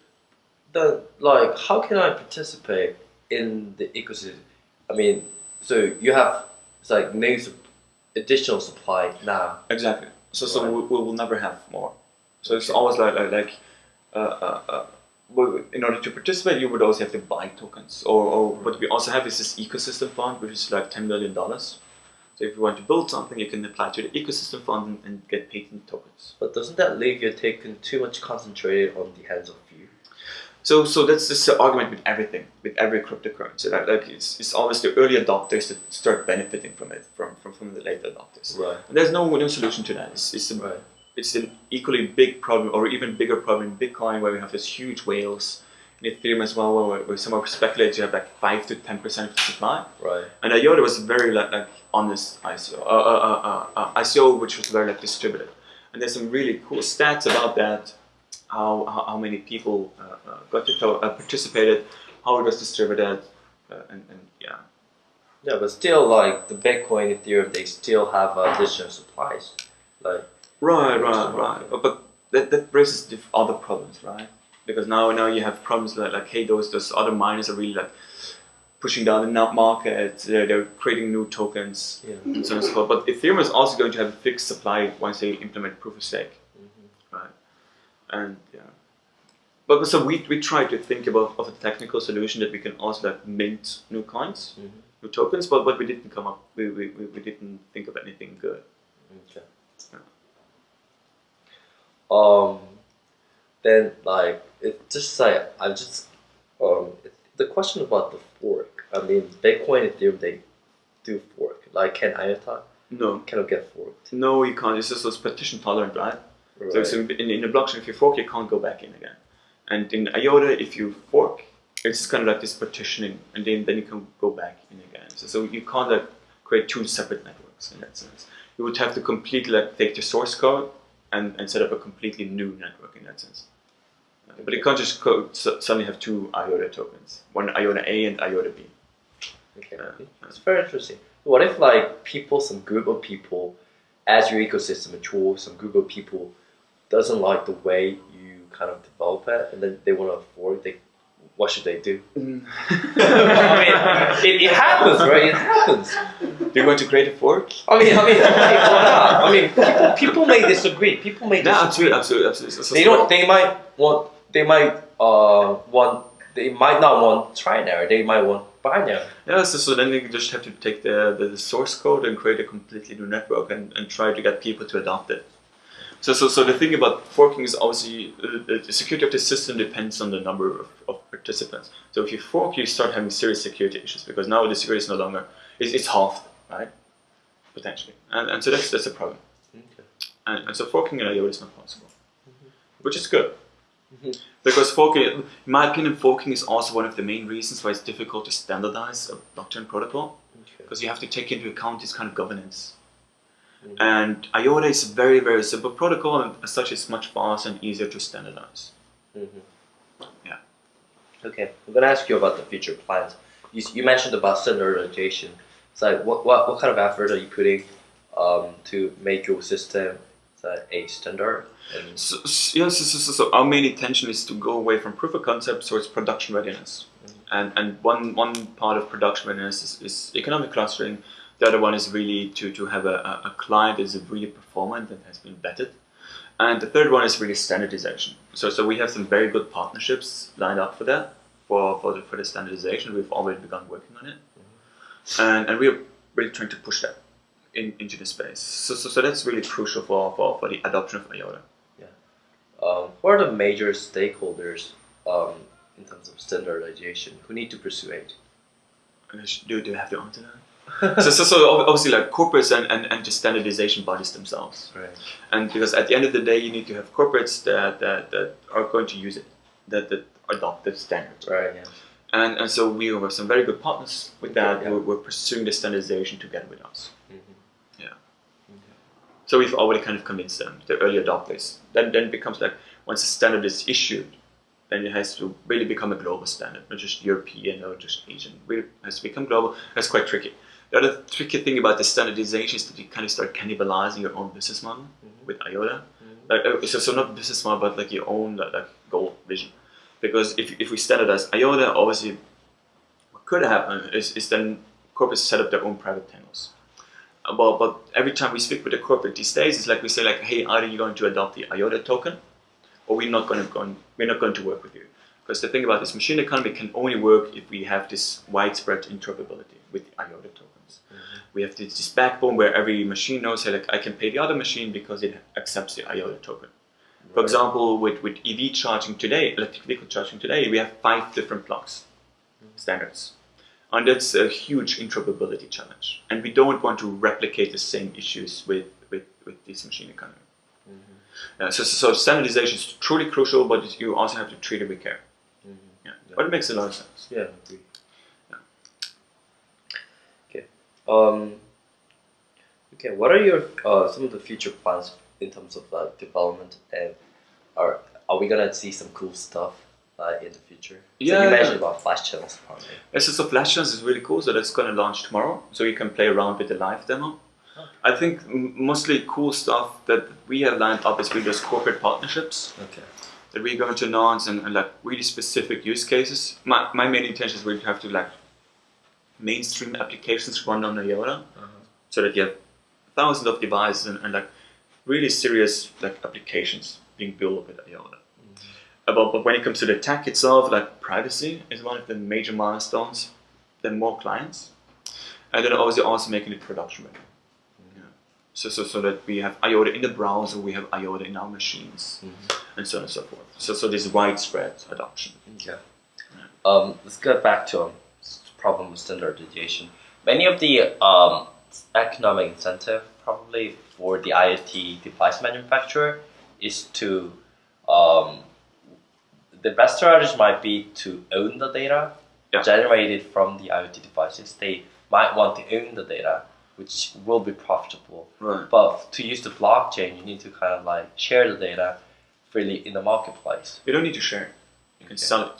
Then, like, how can I participate in the ecosystem? I mean, so you have It's like new sup- additional supply now. Exactly. So so Right. we, we will never have more. So it's always like like, like uh, uh, uh, in order to participate, you would also have to buy tokens. Or, or what we also have is this ecosystem fund, which is like ten million dollars. So if you want to build something, you can apply to the ecosystem fund and, and get patent tokens. But doesn't that leave your taken too much concentrated on the hands of few? So so that's just the argument with everything, with every cryptocurrency. Like, like it's, it's always the early adopters that start benefiting from it, from, from, from the late adopters. Right. And there's no no solution to that. It's, it's Right. It's an equally big problem or even bigger problem in Bitcoin where we have these huge whales. In Ethereum as well, where, where some are speculated you have like five to ten percent of the supply. Right. And IOTA was very like, like honest ICO, uh, uh, uh, uh, uh, ICO which was very like distributed. And there's some really cool stats about that, how how, how many people uh, uh, got to uh, participated, how it was distributed, uh, and, and yeah. Yeah, but still, like the Bitcoin, Ethereum, they still have additional supplies. Like Right, right, right. But, but that, that raises diff- other problems, right? Because now now you have problems like, like hey, those those other miners are really like pushing down the market. They're, they're creating new tokens yeah. and so on and so forth. But Ethereum is also going to have a fixed supply once they implement proof of stake, right? And yeah. But so we, we try to think about of a technical solution that we can also like mint new coins, Mhm. new tokens, but but we didn't come up we, we, we we didn't think of anything good. Okay. Um, then like it just like I just um it, the question about the fork. I mean, Bitcoin, Ethereum, they do fork. Like, can IOTA No, cannot get forked? No, you can't. It's just it's partition tolerant, right? So, Right. so in, in the blockchain, if you fork, you can't go back in again. And in IOTA, if you fork, it's kind of like this partitioning, and then, then you can go back in again. So, so you can't like create two separate networks in that sense. You would have to completely like take the source code and, and set up a completely new network in that sense. But you can't just so, suddenly have two IOTA tokens, one IOTA A and IOTA B. Okay, Yeah. it's very interesting. What if like people, some group of people, as your ecosystem matures, some group of people doesn't like the way you kind of develop it, and then they want to fork? They, what should they do? I mean, it, it happens, right? It happens. Do you want to create a fork? I mean, I mean, I mean, why not? I mean, people, people may disagree. People may No, disagree. absolutely, absolutely, absolutely. So- so- They don't. They might want. They might uh want. They might not want trinary. They might want binary. Yeah, so, so then you just have to take the, the, the source code and create a completely new network and, and try to get people to adopt it. So, so, so the thing about forking is obviously uh, the security of the system depends on the number of, of participants. So if you fork, you start having serious security issues because now the security is no longer, it's, it's halved, right? Potentially. And, and so that's, that's a problem. Okay. And, and so forking in IO is not possible, which is good. Mhm. Because forking, in my opinion, forking is also one of the main reasons why it's difficult to standardize a blockchain protocol Okay. because you have to take into account this kind of governance. And IOTA is a very, very simple protocol, and as such, it's much faster and easier to standardize. Mm-hmm. Yeah. Okay, I'm gonna ask you about the future plans. You, you mentioned about standardization. It's like what, what, what kind of effort are you putting um, to make your system uh, a standard? And So, so, yeah, so, so, our main intention is to go away from proof of concept towards production readiness. And, and one, one part of production readiness is, is economic clustering. The other one is really to, to have a, a, a client that is really performant and has been vetted. And the third one is really standardization. So, so we have some very good partnerships lined up for that, for, for, the, for the standardization. We've already begun working on it. And, and we're really trying to push that in, into the space. So, so, so that's really crucial for, for, for the adoption of IOTA. um, what are the major stakeholders um, in terms of standardization who need to pursue it? Do, do you have to answer that? So, so, so obviously like corporates and, and, and just standardization bodies themselves. Right. And because at the end of the day, you need to have corporates that, that, that are going to use it, that, that adopt the standards. Right. Yeah. And, and so we have some very good partners with that. Yeah. We're, we're pursuing the standardization together with us. Mhm. So we've already kind of convinced them, the early adopters. Then, then it becomes like once a standard is issued, then it has to really become a global standard, not just European or just Asian. Really has to become global. That's quite tricky. The other tricky thing about the standardization is that you kind of start cannibalizing your own business model Mhm. with IOTA. Mhm. Like, uh, so, so not business model, but like your own like, goal vision. Because if, if we standardize IOTA, obviously what could happen is, is then corporates set up their own private channels. Uh, But, but every time we speak with the corporate these days, it's like we say like, hey, either you're going to adopt the IOTA token, or we're not going to go, we're not going to work with you. Because the thing about this machine economy can only work if we have this widespread interoperability with the IOTA tokens. We have this, this backbone where every machine knows, hey, like I can pay the other machine because it accepts the IOTA token. For example, with, with EV charging today, electric vehicle charging today, we have five different blocks, mm-hmm. standards. And that's a huge interoperability challenge. And we don't want to replicate the same issues with, with, with this machine economy. Mm-hmm. Uh, so, so, so standardization is truly crucial, but you also have to treat it with care. Mm-hmm. Yeah. But it makes a lot of sense. Yeah, I agree. Okay. Um. Okay. What are your uh, some of the future plans in terms of like development and are are we gonna see some cool stuff uh, in the future? So Yeah, you yeah. mentioned about flash channels partly. SS of Legends is really cool, so that's going to launch tomorrow, so you can play around with the live demo. I think mostly cool stuff that we have lined up is really those corporate partnerships Okay. that we're going to announce and, and like really specific use cases. My, my main intention is to have to like mainstream applications run on IOTA, so that you have thousands of devices and, and like really serious like applications being built with IOTA. Uh, But, but when it comes to the tech itself, like privacy is one of the major milestones. Then more clients, and then obviously also making it production ready. Yeah. So, so, so that we have IOTA in the browser, we have IOTA in our machines, and so on and so forth. So, so this widespread adoption. Okay. Um, let's get back to um, problem with standardization. Many of the um, economic incentive probably for the IoT device manufacturer is to um, the best strategy might be to own the data Yeah. generated from the IoT devices. They might want to own the data, which will be profitable. Right. But to use the blockchain, you need to kind of like share the data freely in the marketplace. You don't need to share. You can Okay. sell it.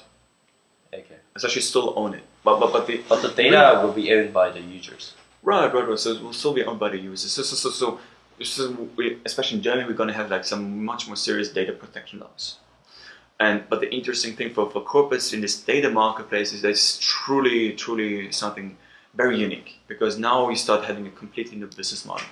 Okay. So you still own it. But but but the But the data will be owned by the users. Right, right, right. So it will still be owned by the users. So, so, so, so, so we, especially in Germany, we're going to have like some much more serious data protection laws. And but the interesting thing for, for corporates in this data marketplace is that it's truly, truly something very unique because now you start having a completely new business model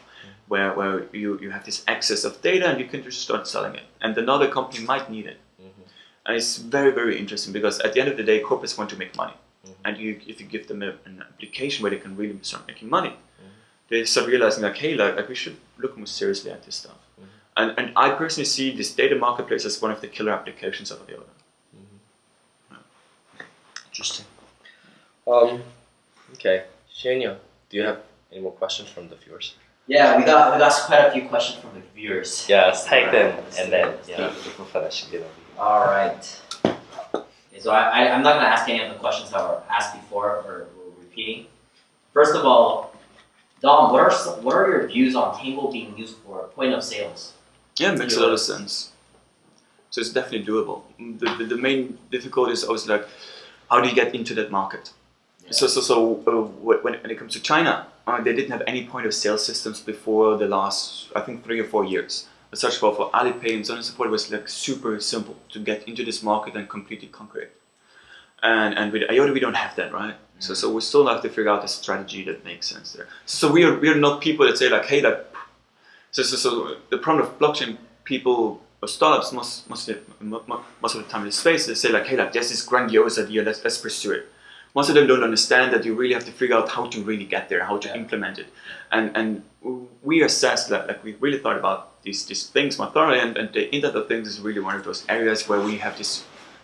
where, where you, you have this access of data and you can just start selling it. And another company might need it. Mm-hmm. And it's very, very interesting because at the end of the day, corporates want to make money. Mm-hmm. And you, if you give them a, an application where they can really start making money, mm-hmm. they start realizing like, hey, like, like we should look more seriously at this stuff. Mm-hmm. And, and I personally see this data marketplace as one of the killer applications of IOTA. Interesting. Um, okay, Shania, do you have any more questions from the viewers? Yeah, we got we got quite a few questions from the viewers. Yeah, let's take them and then let's yeah, see. we can finish. All right. So I, I I'm not gonna ask any of the questions that were asked before or were repeating. First of all, Dom, what are some, what are your views on Tangle being used for point of sales? Yeah, it makes a lot of sense. So it's definitely doable. The, the, the main difficulty is always like, how do you get into that market? So, so, so uh, when, when it comes to China, uh, they didn't have any point of sale systems before the last, I think, three or four years. As such, for, for Alipay and so on and so forth, it was like super simple to get into this market and completely conquer it. And, and with IOTA, we don't have that, right? So, mm. so we still have to figure out a strategy that makes sense there. So we are, we are not people that say like, hey, like, so, so, so the problem of blockchain people or startups most most of the, mo- mo- most of the time in this space they say like hey like there's this grandiose idea let's let's pursue it. Most of them don't understand that you really have to figure out how to really get there, how to Yeah. implement it, and and we assessed that like we really thought about these these things more thoroughly, and, and the Internet of Things is really one of those areas where we have this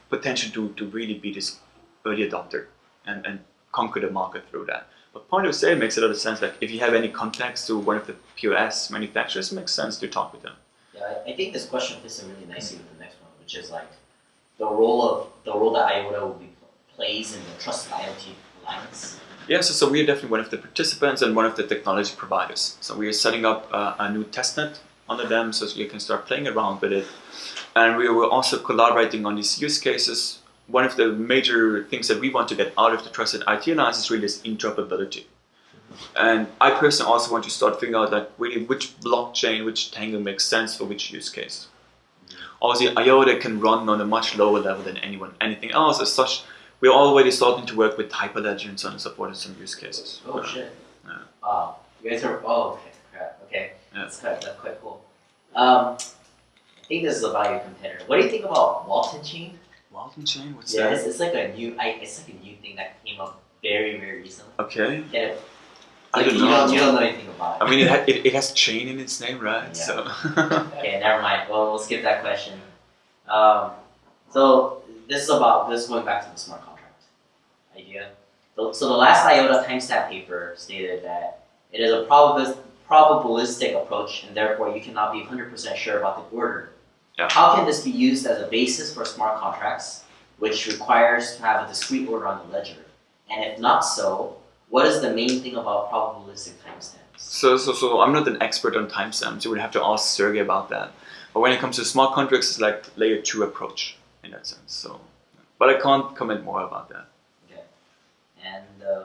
potential to to really be this early adopter and and conquer the market through that. But point of sale makes a lot of sense. Like if you have any contacts to one of the POS manufacturers, it makes sense to talk with them. Yeah, I, I think this question fits in really nicely with the next one, which is like the role of the role that IOTA will be plays in the trusted IoT alliance. Yeah, so, so we are definitely one of the participants and one of the technology providers. So we are setting up uh, a new testnet under them so you can start playing around with it. And we were also collaborating on these use cases. One of the major things that we want to get out of the Trusted IoT Alliance is really this interoperability. And I personally also want to start figuring out like really which blockchain, which Tangle makes sense for which use case. Obviously, IOTA can run on a much lower level than anyone, anything else. As such, we're already starting to work with Hyperledger and so on and so forth in some use cases. Oh shit. Yeah. Uh, you guys are oh okay. Okay, Yeah. that's quite that's quite cool. Um, I think this is about your competitor. What do you think about Walton Chain? Walton chain? What's yeah, that? it's, it's like a new I, it's like a new thing that came up very very recently. Okay. Yeah, I don't you know. Don't, you don't know anything about it. I mean, it, ha- it, it has chain in its name, right? Yeah. So. Okay, never mind. Well, we'll skip that question. Um, so this is about this is going back to the smart contract idea. So, so the last IOTA timestamp paper stated that it is a probabilis- probabilistic approach, and therefore you cannot be 100% sure about the order. Yeah. How can this be used as a basis for smart contracts, which requires to have a discrete order on the ledger? And if not so, what is the main thing about probabilistic timestamps? So, so, so I'm not an expert on timestamps. You would have to ask Sergey about that. But when it comes to smart contracts, it's like layer two approach in that sense. So, but I can't comment more about that. Okay. And uh,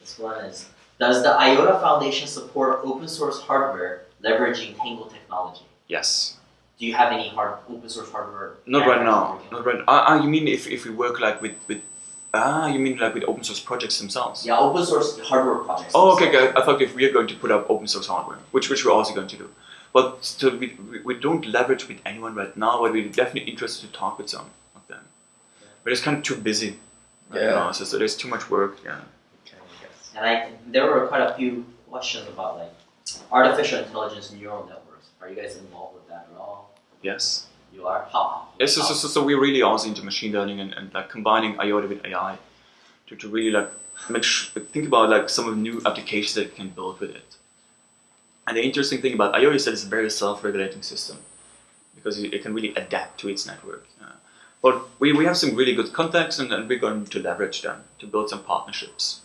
this one is Does the IOTA Foundation support open source hardware leveraging Tangle technology? Yes. Do you have any hard open source hardware? Not right now. working Not right. Ah, ah, you mean if, if we work like with with ah, you mean like with open source projects themselves? Yeah, open source hardware projects. Oh, okay, themselves. okay. I thought if we are going to put up open source hardware, which which we're also going to do, but still we, we, we don't leverage with anyone right now. But we're definitely interested to talk with some of them. But it's kind of too busy. Right Yeah. now, so, so there's too much work. Yeah. And I, there were quite a few questions about like artificial intelligence neural networks. Are you guys involved with that at all? Yes. You are. How? Yes. So, so, so, we're really are into machine learning and, and like combining IoT with AI to, to really like make sh- think about like some of the new applications that you can build with it. And the interesting thing about IoT is that it's a very self-regulating system because it, it can really adapt to its network. Uh, but we, we have some really good contacts and, and we're going to leverage them to build some partnerships.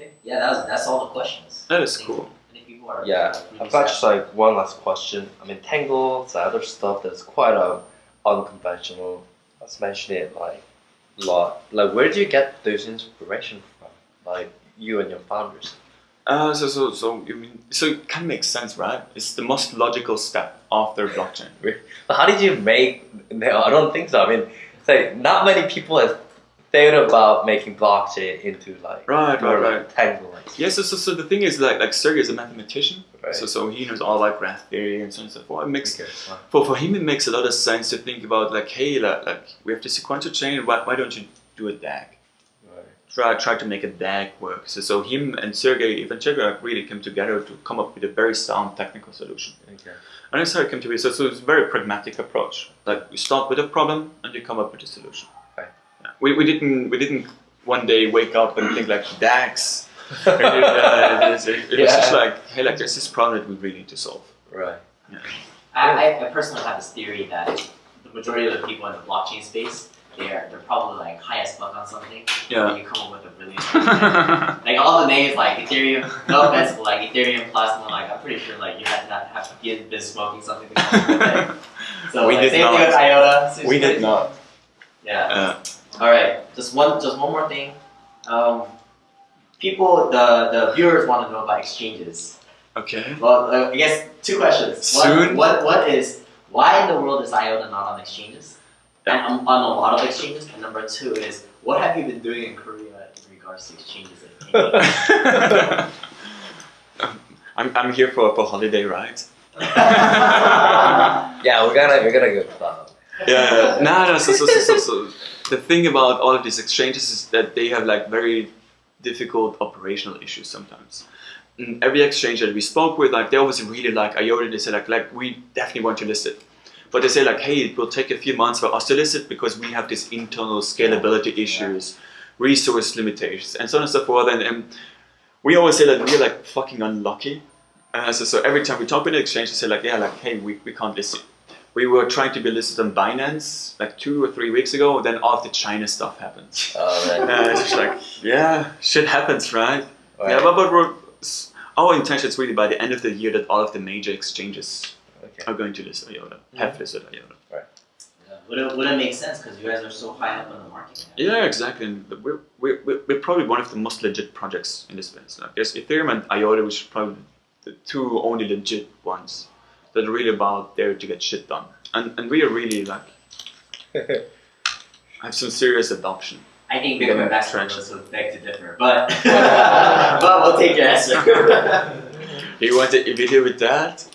Okay. Yeah, that's that's all the questions. That is I cool. Many are. Yeah, really I've got just like one last question. I mean, Tangle, the other stuff that's quite um, unconventional. Let's mention it like a lot. Like, where do you get those inspiration from? Like, you and your founders. Uh, so, so, so, you mean, so it kind of makes sense, right? It's the most logical step after blockchain. But how did you make? No, I don't think so. I mean, it's like not many people have thought about making blockchain into like Right, right, right. Tangle. Like, Yeah, so, so, so the thing is, like, like Sergey is a mathematician, right? so, so he knows all about graph theory and so on and so forth. It makes, Okay, fine. for, for him, it makes a lot of sense to think about, like, hey, like, like we have the sequential chain, why, why don't you do a DAG? Right. Try, try to make a DAG work. So, so him and Sergey Ivancheglo really came together to come up with a very sound technical solution. Okay. And that's how it came to be. So, so it's a very pragmatic approach. Like, you start with a problem and you come up with a solution. Right. Yeah. We, we didn't we didn't one day wake up and think like DAGs. It, uh, it was, it was just like, hey, like there's this problem that we really need to solve. Right. I, I, I personally have this theory that the majority of the people in the blockchain space, they're they're probably like high as fuck on something. Yeah. And you come up with a brilliant idea. Like all the names like Ethereum, no offense, but like Ethereum Plus, and like I'm pretty sure like you had to have to be been smoking something to come up with it. So We like, did same not. thing with IOTA. seems we did crazy. not. Yeah. Uh, All right. Just one. Just one more thing. Um, people, the the viewers want to know about exchanges. okay. Well, uh, I guess two questions. Soon? One, what what is why in the world is IOTA not on exchanges? And um, on a lot of exchanges. And number two is what have you been doing in Korea in regards to exchanges? if? I'm, I'm here for, for holiday, right? Yeah, we're gonna we're gonna go to that. yeah, yeah. no, no. So, so, so, so, so the thing about all of these exchanges is that they have like very difficult operational issues sometimes. And every exchange that we spoke with, like they always really like IOTA. They say like, like we definitely want to list it, but they say like, hey, it will take a few months for us to list it because we have these internal scalability issues, resource limitations, and so on and so forth. And, and we always say that we're like fucking unlucky. Uh, so, so every time we talk with an exchange, they say like, yeah, like, hey, we, we can't list it. We were trying to be listed on Binance like two or three weeks ago. Then all of the China stuff happened. Oh, right. Uh, it's just like, yeah, shit happens, right? Right. Yeah, but, but we're, our intention is really by the end of the year that all of the major exchanges Okay. are going to list IOTA, have listed IOTA. Yeah, would it would it make sense because you guys are so high up on the market? cap? Yeah, exactly. And we're, we're, we're we're probably one of the most legit projects in this space. Like, there's Ethereum and IOTA, which are probably the two only legit ones that are really about there to get shit done. And, and we are really like, have some serious adoption. I think We got Bitcoin an maximalists would beg to differ, but but we'll take your answer. You want a video with that?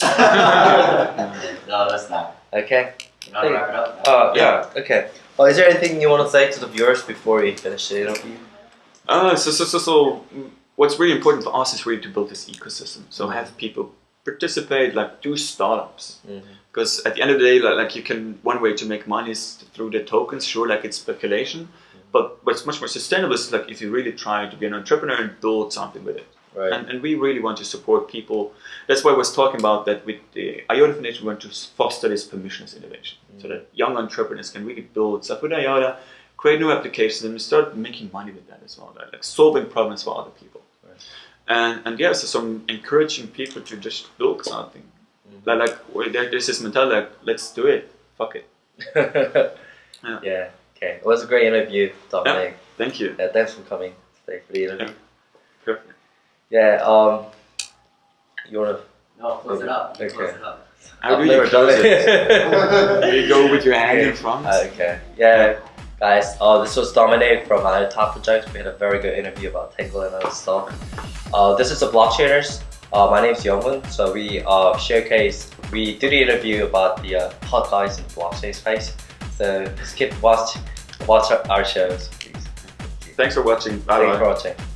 no, that's not. Okay. You want to wrap it up? Uh, yeah. Okay. Well, is there anything you want to say to the viewers before we finish the interview? Uh, so, so, so, so, mm, what's really important for us is really to build this ecosystem. So have people participate, like do startups. Mhm. Because at the end of the day, like, like you can, one way to make money is through the tokens. Sure, like it's speculation, but what's much more sustainable is like if you really try to be an entrepreneur and build something with it. Right. And, and we really want to support people. That's why I was talking about that with the IOTA Foundation, we want to foster this permissionless innovation so that young entrepreneurs can really build stuff with IOTA, create new applications, and start making money with that as well, like, like solving problems for other people. Right. And, and yeah, so some encouraging people to just build something. Mhm. Like, like well, there- there's this mentality like, let's do it, fuck it. yeah. Okay. It was a great interview, Dominik. Yeah. Thank you. Yeah. thanks for coming today for the interview. Perfect. Yeah. Um. You wanna? No, close it up. Okay. Close it up. How I've do you never done it? it. You go with your hand Okay. in front? Okay. Yeah, guys. Uh, this was Dominik from our Top Projects. We had a very good interview about Tangle and other stuff. Uh, this is the Blockchainers. Uh, my name is Youngwon. So we uh, showcase, we do the interview about the uh, hot guys in the blockchain space. So just keep watch, watch our shows, please. Thanks for watching. Bye Thanks bye. for watching.